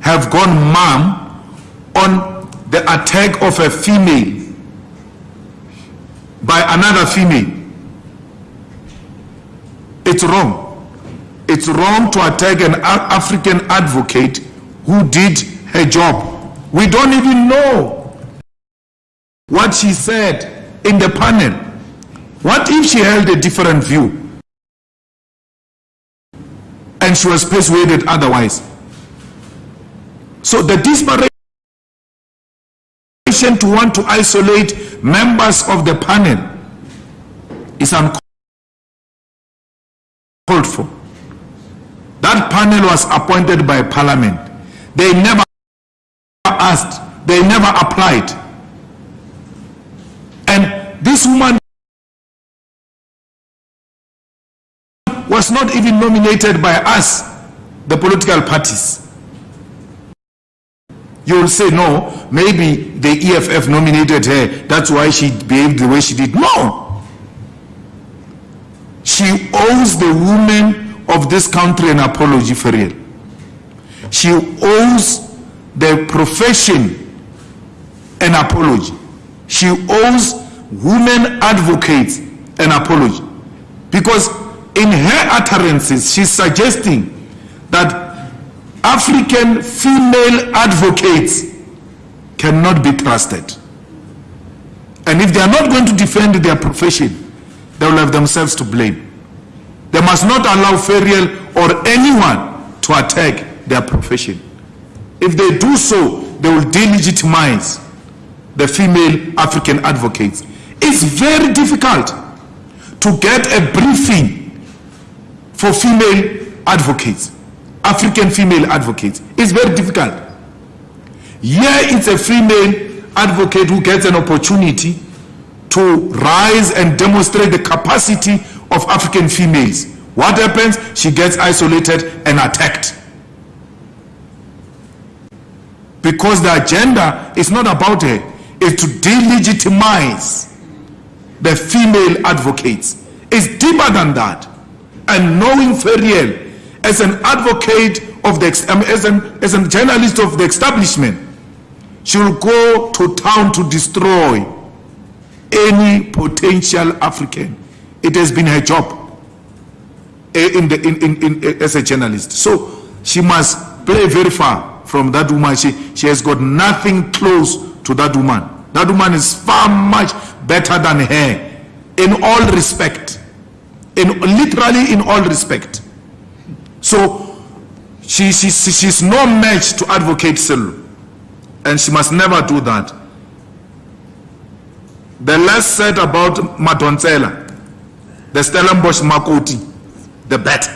have gone mum on the attack of a female by another female. It's wrong. It's wrong to attack an African advocate who did her job. We don't even know what she said in the panel. What if she held a different view? And she was persuaded otherwise. So the desperation to want to isolate members of the panel is uncalled for. That panel was appointed by parliament. They never asked, they never applied. And this woman was not even nominated by us, the political parties. You will say, no, maybe the EFF nominated her, that's why she behaved the way she did. No! She owes the women of this country an apology for real. She owes the profession an apology. She owes women advocates an apology. Because in her utterances, she's suggesting that African female advocates cannot be trusted. And if they are not going to defend their profession, they will have themselves to blame. They must not allow Ferial or anyone to attack their profession. If they do so, they will delegitimize the female African advocates. It's very difficult to get a briefing for female advocates, African female advocates. It's very difficult. Here it's a female advocate who gets an opportunity to rise and demonstrate the capacity of African females. What happens? She gets isolated and attacked. Because the agenda is not about her, it's to delegitimize the female advocates. It's deeper than that. And knowing Ferial as an advocate of the, as, an, as a journalist of the establishment, she will go to town to destroy any potential African. It has been her job eh, in the, in, in, in, eh, as a journalist. So she must play very far from that woman. She, she has got nothing close to that woman. That woman is far much better than her in all respect. In literally in all respect. So she, she, she, she's no match to advocate Sello. And she must never do that. The less said about Madonsela, the Stellenbosch Makoti, the better.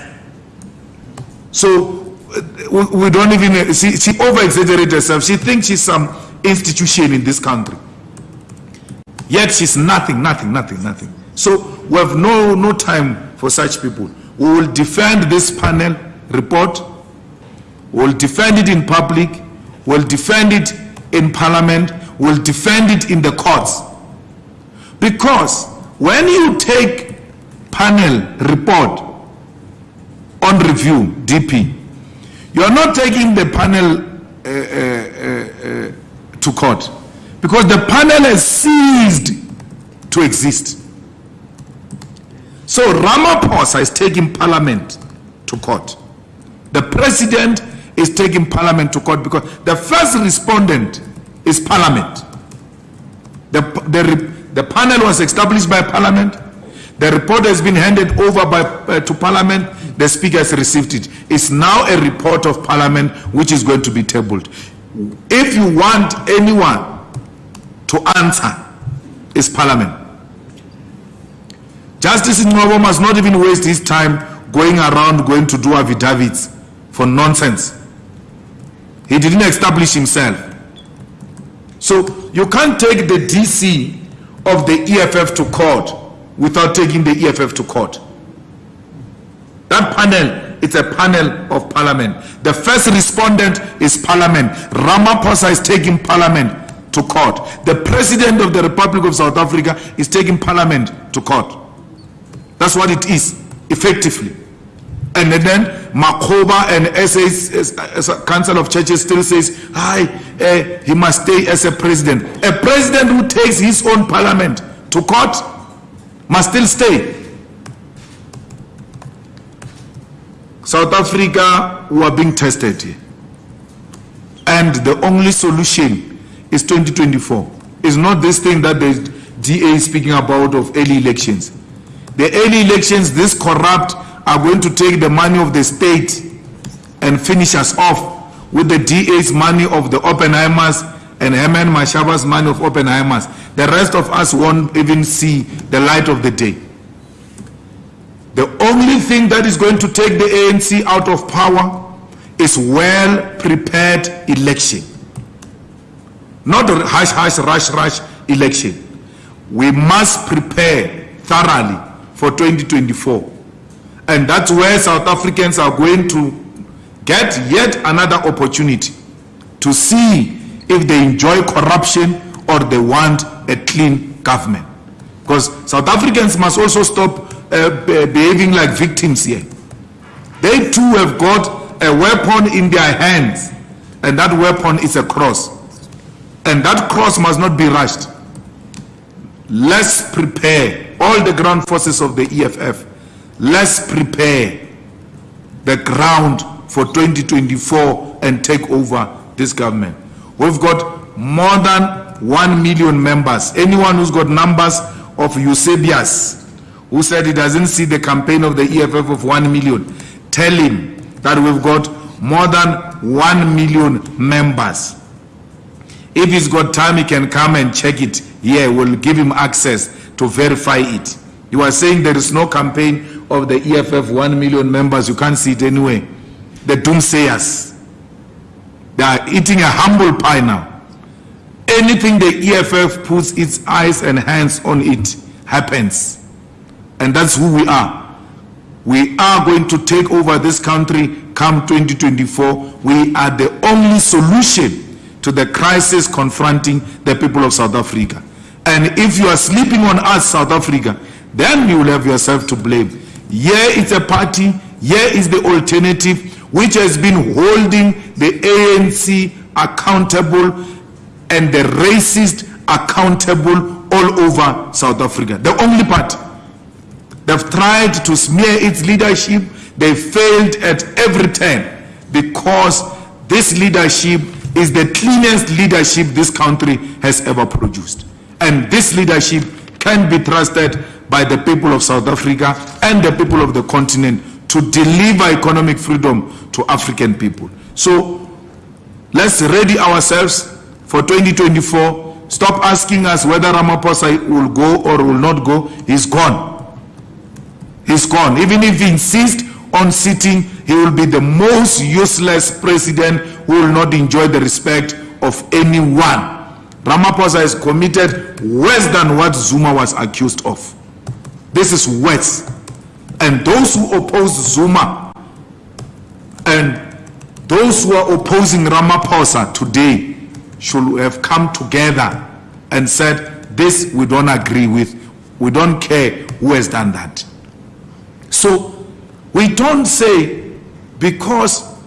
So uh, we, we don't even, uh, she, she over-exaggerates herself. She thinks she's some institution in this country. Yet she's nothing, nothing, nothing, nothing. So we have no, no time for such people. We will defend this panel report. We'll defend it in public. We'll defend it in parliament. We'll defend it in the courts. Because when you take panel report on review, DP, you are not taking the panel uh, uh, uh, uh, to court because the panel has ceased to exist. So Ramaphosa is taking parliament to court. The president is taking parliament to court because the first respondent is parliament. The, the, the panel was established by parliament. The report has been handed over by, uh, to parliament. The speaker has received it. It's now a report of parliament which is going to be tabled. If you want anyone to answer, it's parliament. Justice Ngcobo must not even waste his time going around going to do affidavits for nonsense. He didn't establish himself. So you can't take the DC of the EFF to court without taking the EFF to court. That panel, it's a panel of parliament. The first respondent is parliament. Ramaphosa is taking parliament to court. The president of the Republic of South Africa is taking parliament to court. That's what it is, effectively. And then Makgoba and SA, as- as a Council of Churches still says, hi, eh, he must stay as a president. A president who takes his own parliament to court must still stay. South Africa, we are being tested. And the only solution is 2024. It's not this thing that the DA is speaking about of early elections. The early elections, this corrupt are going to take the money of the state and finish us off with the DA's money of the Oppenheimers and Herman Mashaba's money of Oppenheimers. The rest of us won't even see the light of the day. The only thing that is going to take the ANC out of power is well-prepared election. Not hush, hush, rush, rush election. We must prepare thoroughly for 2024. And that's where South Africans are going to get yet another opportunity to see if they enjoy corruption or they want a clean government. Because South Africans must also stop uh, behaving like victims here. They too have got a weapon in their hands, and that weapon is a cross. And that cross must not be rushed. Let's prepare all the ground forces of the EFF. Let's prepare the ground for 2024 and take over this government. We've got more than 1 million members. Anyone who's got numbers of Eusebius, who said he doesn't see the campaign of the EFF of 1 million, tell him that we've got more than 1 million members. If he's got time, he can come and check it here. We'll give him access to verify it. You are saying there is no campaign of the EFF 1 million members. You can't see it anyway. The doomsayers. They are eating a humble pie now. Anything the EFF puts its eyes and hands on it happens. And that's who we are. We are going to take over this country come 2024. We are the only solution to the crisis confronting the people of South Africa. And if you are sleeping on us, South Africa, then you will have yourself to blame. Here is a party, here is the alternative, which has been holding the ANC accountable and the racist accountable all over South Africa. The only party. They've tried to smear its leadership. They failed at every turn because this leadership is the cleanest leadership this country has ever produced. And this leadership can be trusted by the people of South Africa and the people of the continent to deliver economic freedom to African people. So let's ready ourselves for 2024. Stop asking us whether Ramaphosa will go or will not go. He's gone. He's gone. Even if he insists on sitting, he will be the most useless president who will not enjoy the respect of anyone. Ramaphosa has committed worse than what Zuma was accused of. This is worse. And those who oppose Zuma and those who are opposing Ramaphosa today should have come together and said, this we don't agree with. We don't care who has done that. So we don't say because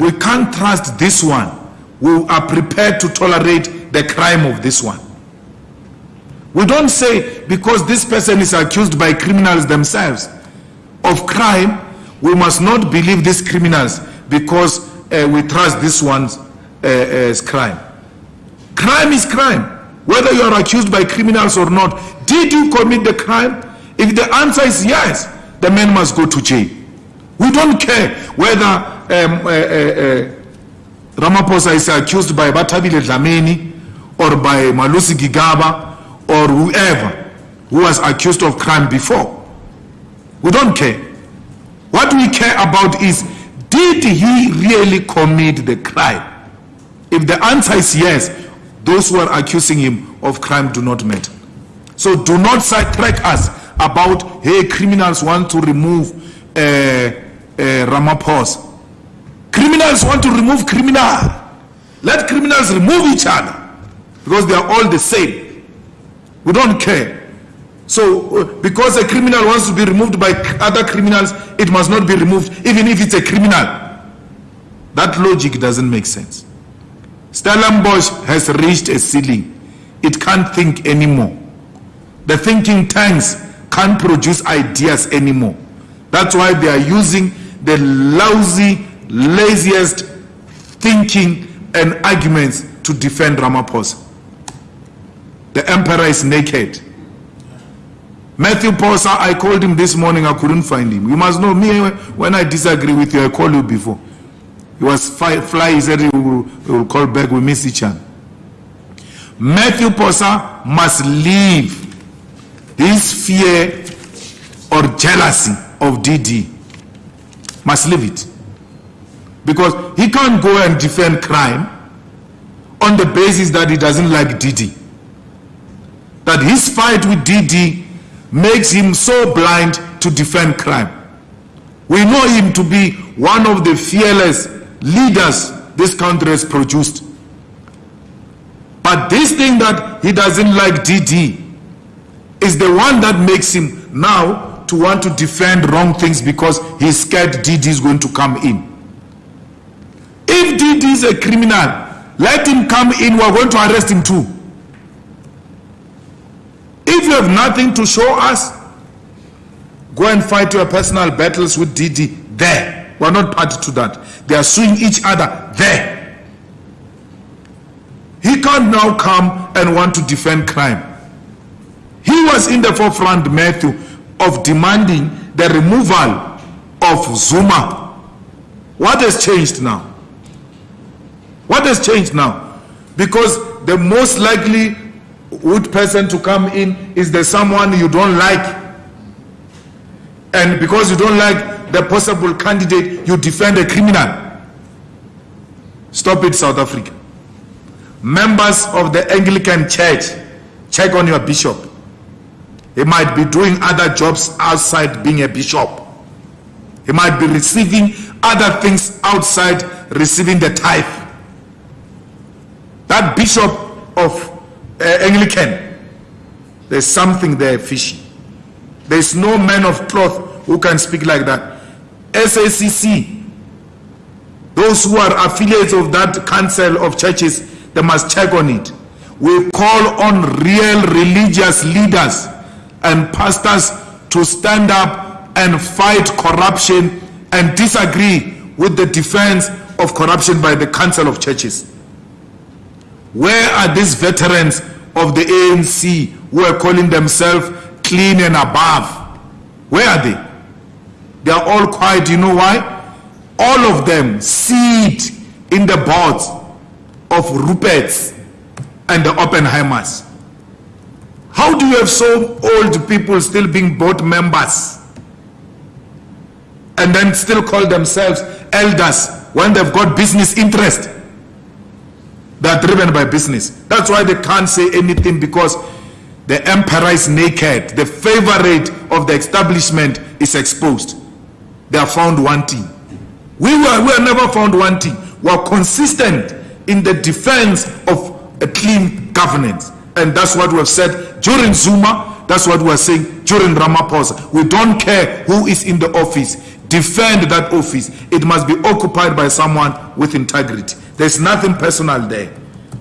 we can't trust this one, we are prepared to tolerate the crime of this one. We don't say because this person is accused by criminals themselves of crime, we must not believe these criminals because uh, we trust this one's uh, as crime. Crime is crime, whether you are accused by criminals or not. Did you commit the crime? If the answer is yes, the man must go to jail. We don't care whether um, uh, uh, uh, Ramaphosa is accused by Bathabile Dlamini or by Malusi Gigaba or whoever who was accused of crime before. We don't care. What we care about is, did he really commit the crime? If the answer is yes, those who are accusing him of crime do not matter. So do not sidetrack us about, hey, criminals want to remove uh, uh, Ramaphosa. Criminals want to remove criminal. Let criminals remove each other because they are all the same. We don't care. So, uh, because a criminal wants to be removed by other criminals, it must not be removed, even if it's a criminal. That logic doesn't make sense. Stellenbosch has reached a ceiling. It can't think anymore. The thinking tanks can't produce ideas anymore. That's why they are using the lousy, laziest thinking and arguments to defend Ramaphosa. The emperor is naked. Mathews Phosa, I called him this morning, I couldn't find him. You must know me, when I disagree with you, I call you before. He was fi- fly, he said he will, he will call back, we miss each other. Mathews Phosa must leave this fear or jealousy of DD. Must leave it. Because he can't go and defend crime on the basis that he doesn't like DD. That his fight with DD makes him so blind to defend crime. We know him to be one of the fearless leaders this country has produced. But this thing that he doesn't like DD is the one that makes him now to want to defend wrong things because he's scared DD is going to come in. If DD is a criminal, let him come in, we're going to arrest him too. If you have nothing to show us, go and fight your personal battles with DD there. We're not party to that. They are suing each other there. He can't now come and want to defend crime. He was in the forefront, Matthew, of demanding the removal of Zuma. What has changed now? What has changed now? Because the most likely would person to come in is the someone you don't like. And because you don't like the possible candidate, you defend a criminal. Stop it, South Africa. Members of the Anglican Church, check on your bishop. He might be doing other jobs outside being a bishop. He might be receiving other things outside receiving the tithe. That bishop of Anglican, there's something there fishy. There's no man of cloth who can speak like that. SACC, those who are affiliates of that council of churches, they must check on it. We call on real religious leaders and pastors to stand up and fight corruption and disagree with the defense of corruption by the council of churches. Where are these veterans of the ANC who are calling themselves clean and above? Where are they? They are all quiet. You know why? All of them sit in the boards of Rupert's and the Oppenheimers. How do you have so old people still being board members? and then still call themselves elders when they've got business interest. They are driven by business. That's why they can't say anything because the emperor is naked. The favorite of the establishment is exposed. They are found wanting. We were, we are never found wanting. We are consistent in the defense of a clean governance. And that's what we have said during Zuma. That's what we are saying during Ramaphosa. We don't care who is in the office. Defend that office. It must be occupied by someone with integrity. There's nothing personal there.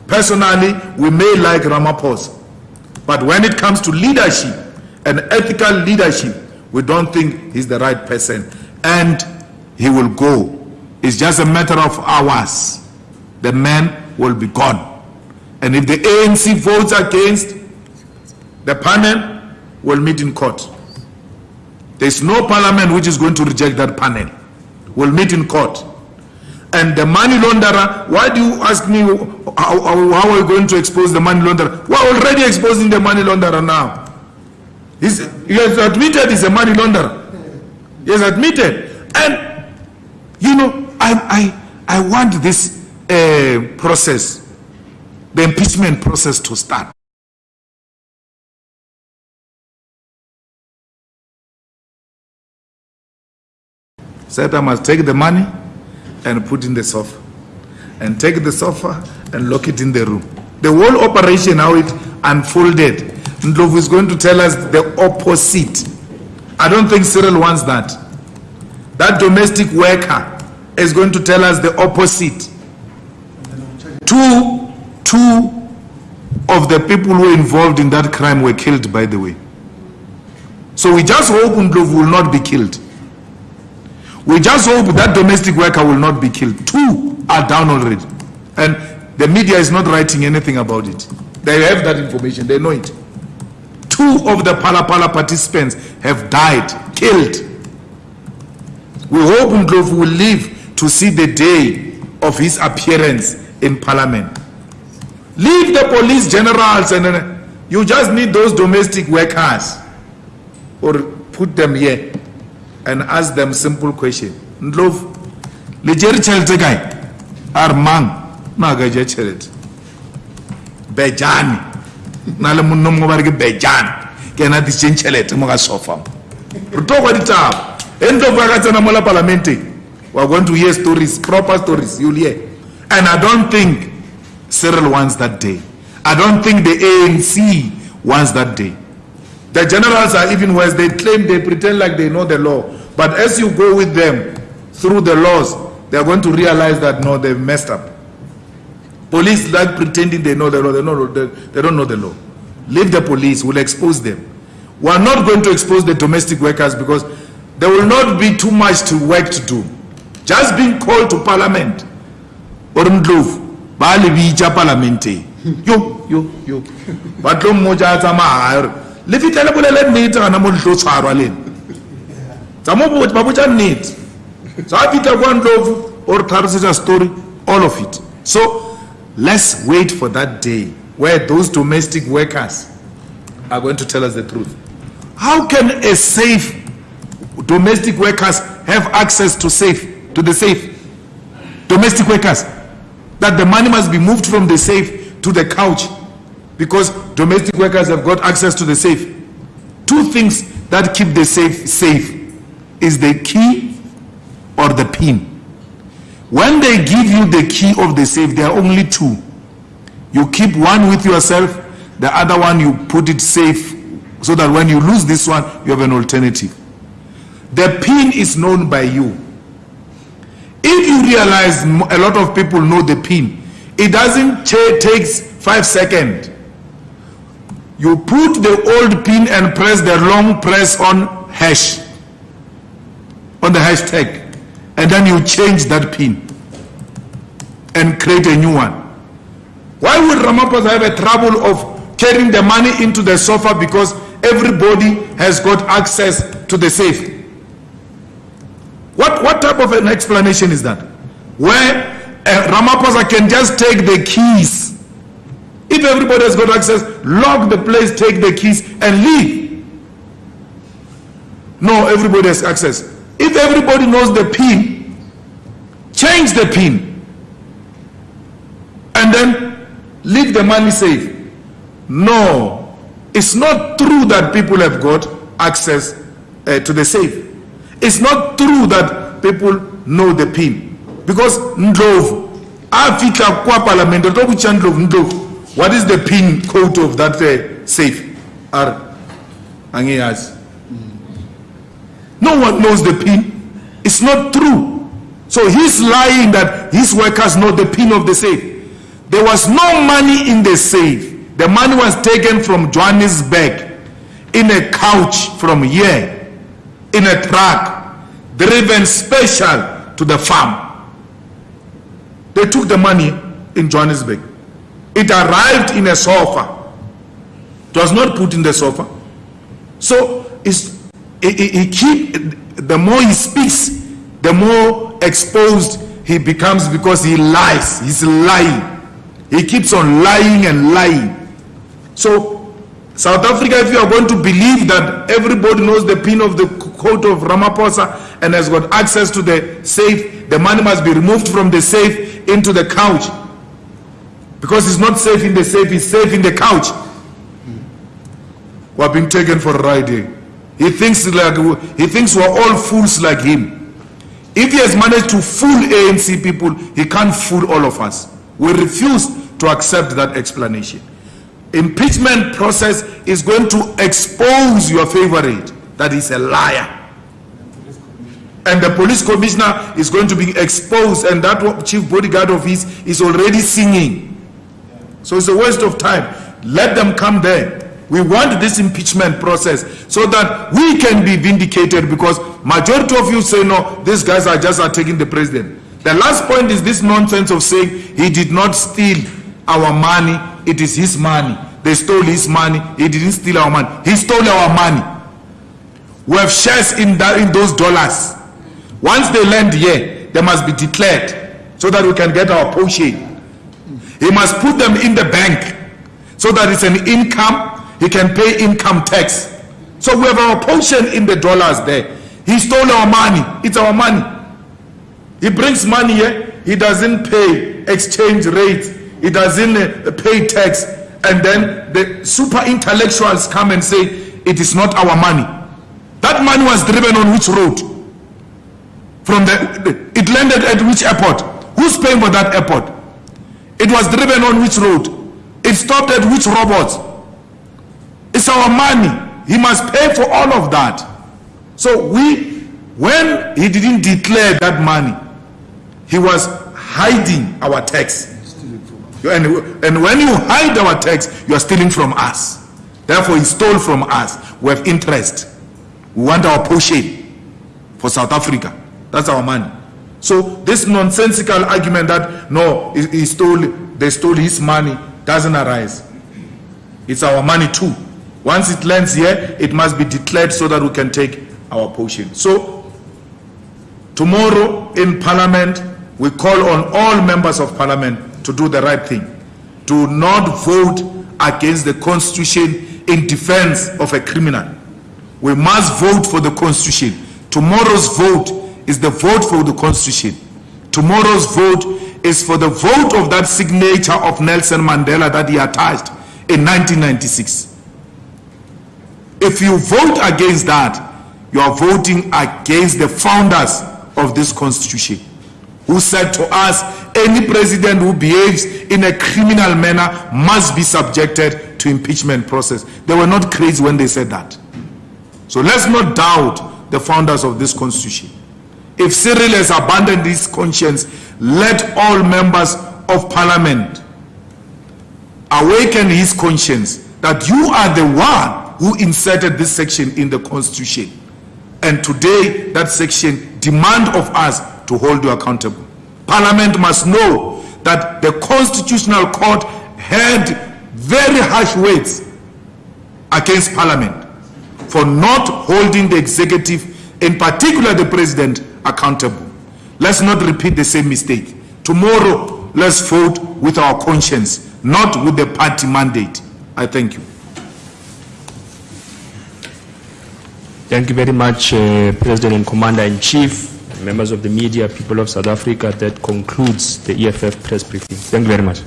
Personally, we may like Ramaphosa. But when it comes to leadership and ethical leadership, we don't think he's the right person. And he will go. It's just a matter of hours. The man will be gone. And if the ANC votes against, the panel will meet in court. There's no parliament which is going to reject that panel. We'll meet in court. And the money launderer, why do you ask me how, how, are we going to expose the money launderer? We're already exposing the money launderer now. He's, he has admitted he's a money launderer. He has admitted. And, you know, I, I, I want this uh, process, the impeachment process to start. Said I must take the money and put in the sofa. And take the sofa and lock it in the room. The whole operation, how it unfolded, Ndlovu is going to tell us the opposite. I don't think Cyril wants that. That domestic worker is going to tell us the opposite. Two, two of the people who were involved in that crime were killed, by the way. So we just hope Ndlovu will not be killed. We just hope that domestic worker will not be killed. Two are down already. And the media is not writing anything about it. They have that information, they know it. Two of the Phala Phala participants have died, killed. We hope Ndlovu will live to see the day of his appearance in parliament. Leave the police generals and uh, you just need those domestic workers or put them here and ask them simple question. Ndlovu, le jere tšhelete kae? A mang? Na ka je tšhelete. Na le monna mongwe re ke Bejane. Ke ena a disitseng tšhelete mo ka sofa mo. Re tlo kwa ditaba. E Ndlovu a ka going to hear stories, proper stories, you'll hear. And I don't think Cyril wants that day. I don't think the ANC wants that day. The generals are even worse. They claim, they pretend like they know the law. But as you go with them through the laws, they're going to realize that no, they've messed up. Police like pretending they know the law. They, know, they, they don't know the law. Leave the police, we'll expose them. We're not going to expose the domestic workers because there will not be too much to work to do. Just being called to parliament. Or Ndlovu, ba le bitša parlamente. Yo, yo, yo. Gore, le fitlhe le bolele nnete gana mo le tlo tshwarwa le nna tsa mo ba botsa nnete. Sa a fitlha kwa ndlovu o re tlhalosetsa story all of it. So let's wait for that day where those domestic workers are going to tell us the truth. How can a safe domestic workers have access to safe to the safe? Domestic workers that the money must be moved from the safe to the couch because domestic workers have got access to the safe. Two things that keep the safe safe is the key or the pin. When they give you the key of the safe, there are only two. You keep one with yourself, the other one you put it safe so that when you lose this one, you have an alternative. The pin is known by you. If you realize a lot of people know the pin, it doesn't takes five seconds. You put the old pin and press the long press on hash, on the hashtag, and then you change that pin and create a new one. Why would Ramaphosa have a trouble of carrying the money into the sofa because everybody has got access to the safe? What, what type of an explanation is that? Where uh, Ramaphosa can just take the keys. If everybody has got access, lock the place, take the keys and leave. No, everybody has access. if everybody knows the pin, change the pin. And then leave the money safe. No, it's not true that people have got access uh, to the safe. It's not true that people know the pin. Because Ndlovu, afika kwa parliament, Ndlovu, Ndlovu, what is the pin code of that uh, safe? Ar, angiyazi. No one knows the pin. It's not true. So he's lying that his workers know the pin of the safe. There was no money in the safe. The money was taken from Johannesburg in a couch from here, in a truck, driven special to the farm. They took the money in Johannesburg. It arrived in a sofa. It was not put in the sofa. So it's, he, he- he keep, the more he speaks, the more exposed he becomes because he lies. He's lying. He keeps on lying and lying. So South Africa, if you are going to believe that everybody knows the pin of the coat of Ramaphosa and has got access to the safe, the money must be removed from the safe into the couch. Because he's not safe in the safe, he's safe in the couch. We're being taken for a ride here. He thinks like he thinks we're all fools like him. If he has managed to fool ANC people, he can't fool all of us. We refuse to accept that explanation. Impeachment process is going to expose your favorite that is a liar. And the police commissioner is going to be exposed and that chief bodyguard of his is already singing. So it's a waste of time. Let them come there. We want this impeachment process so that we can be vindicated because majority of you say no, these guys are just attacking the president. The last point is this nonsense of saying he did not steal our money, it is his money. They stole his money, he didn't steal our money. He stole our money. We have shares in that, in those dollars. Once they land here, they must be declared so that we can get our portion. He must put them in the bank so that it's an income, he can pay income tax. So we have our portion in the dollars there. He stole our money, it's our money. He brings money here, he doesn't pay exchange rates, he doesn't uh, pay tax, and then the super intellectuals come and say, it is not our money. That money was driven on which road? From the, it landed at which airport? Who's paying for that airport? It was driven on which road? It stopped at which robots? It's our money. He must pay for all of that. So we, when he didn't declare that money, he was hiding our tax. And, and when you hide our tax, you are stealing from us. Therefore, he stole from us. We have interest. We want our portion for South Africa. That's our money. So this nonsensical argument that no, he, he stole, they stole his money doesn't arise. It's our money too. Once it lands here, it must be declared so that we can take our portion. So tomorrow in Parliament, we call on all members of Parliament to do the right thing. Do not vote against the Constitution in defense of a criminal. We must vote for the Constitution. Tomorrow's vote is the vote for the Constitution. Tomorrow's vote is for the vote of that signature of Nelson Mandela that he attached in 1996. If you vote against that, you are voting against the founders of this constitution who said to us, any president who behaves in a criminal manner must be subjected to impeachment process. They were not crazy when they said that. So let's not doubt the founders of this constitution. If Cyril has abandoned his conscience, let all members of parliament awaken his conscience that you are the one who inserted this section in the constitution. And today, that section demand of us to hold you accountable. Parliament must know that the constitutional court had very harsh words against parliament for not holding the executive, in particular the president, accountable. Let's not repeat the same mistake. Tomorrow, let's vote with our conscience, not with the party mandate. I thank you. Thank you very much, uh, President and Commander-in-Chief, members of the media, people of South Africa. That concludes the EFF press briefing. Thank you very much.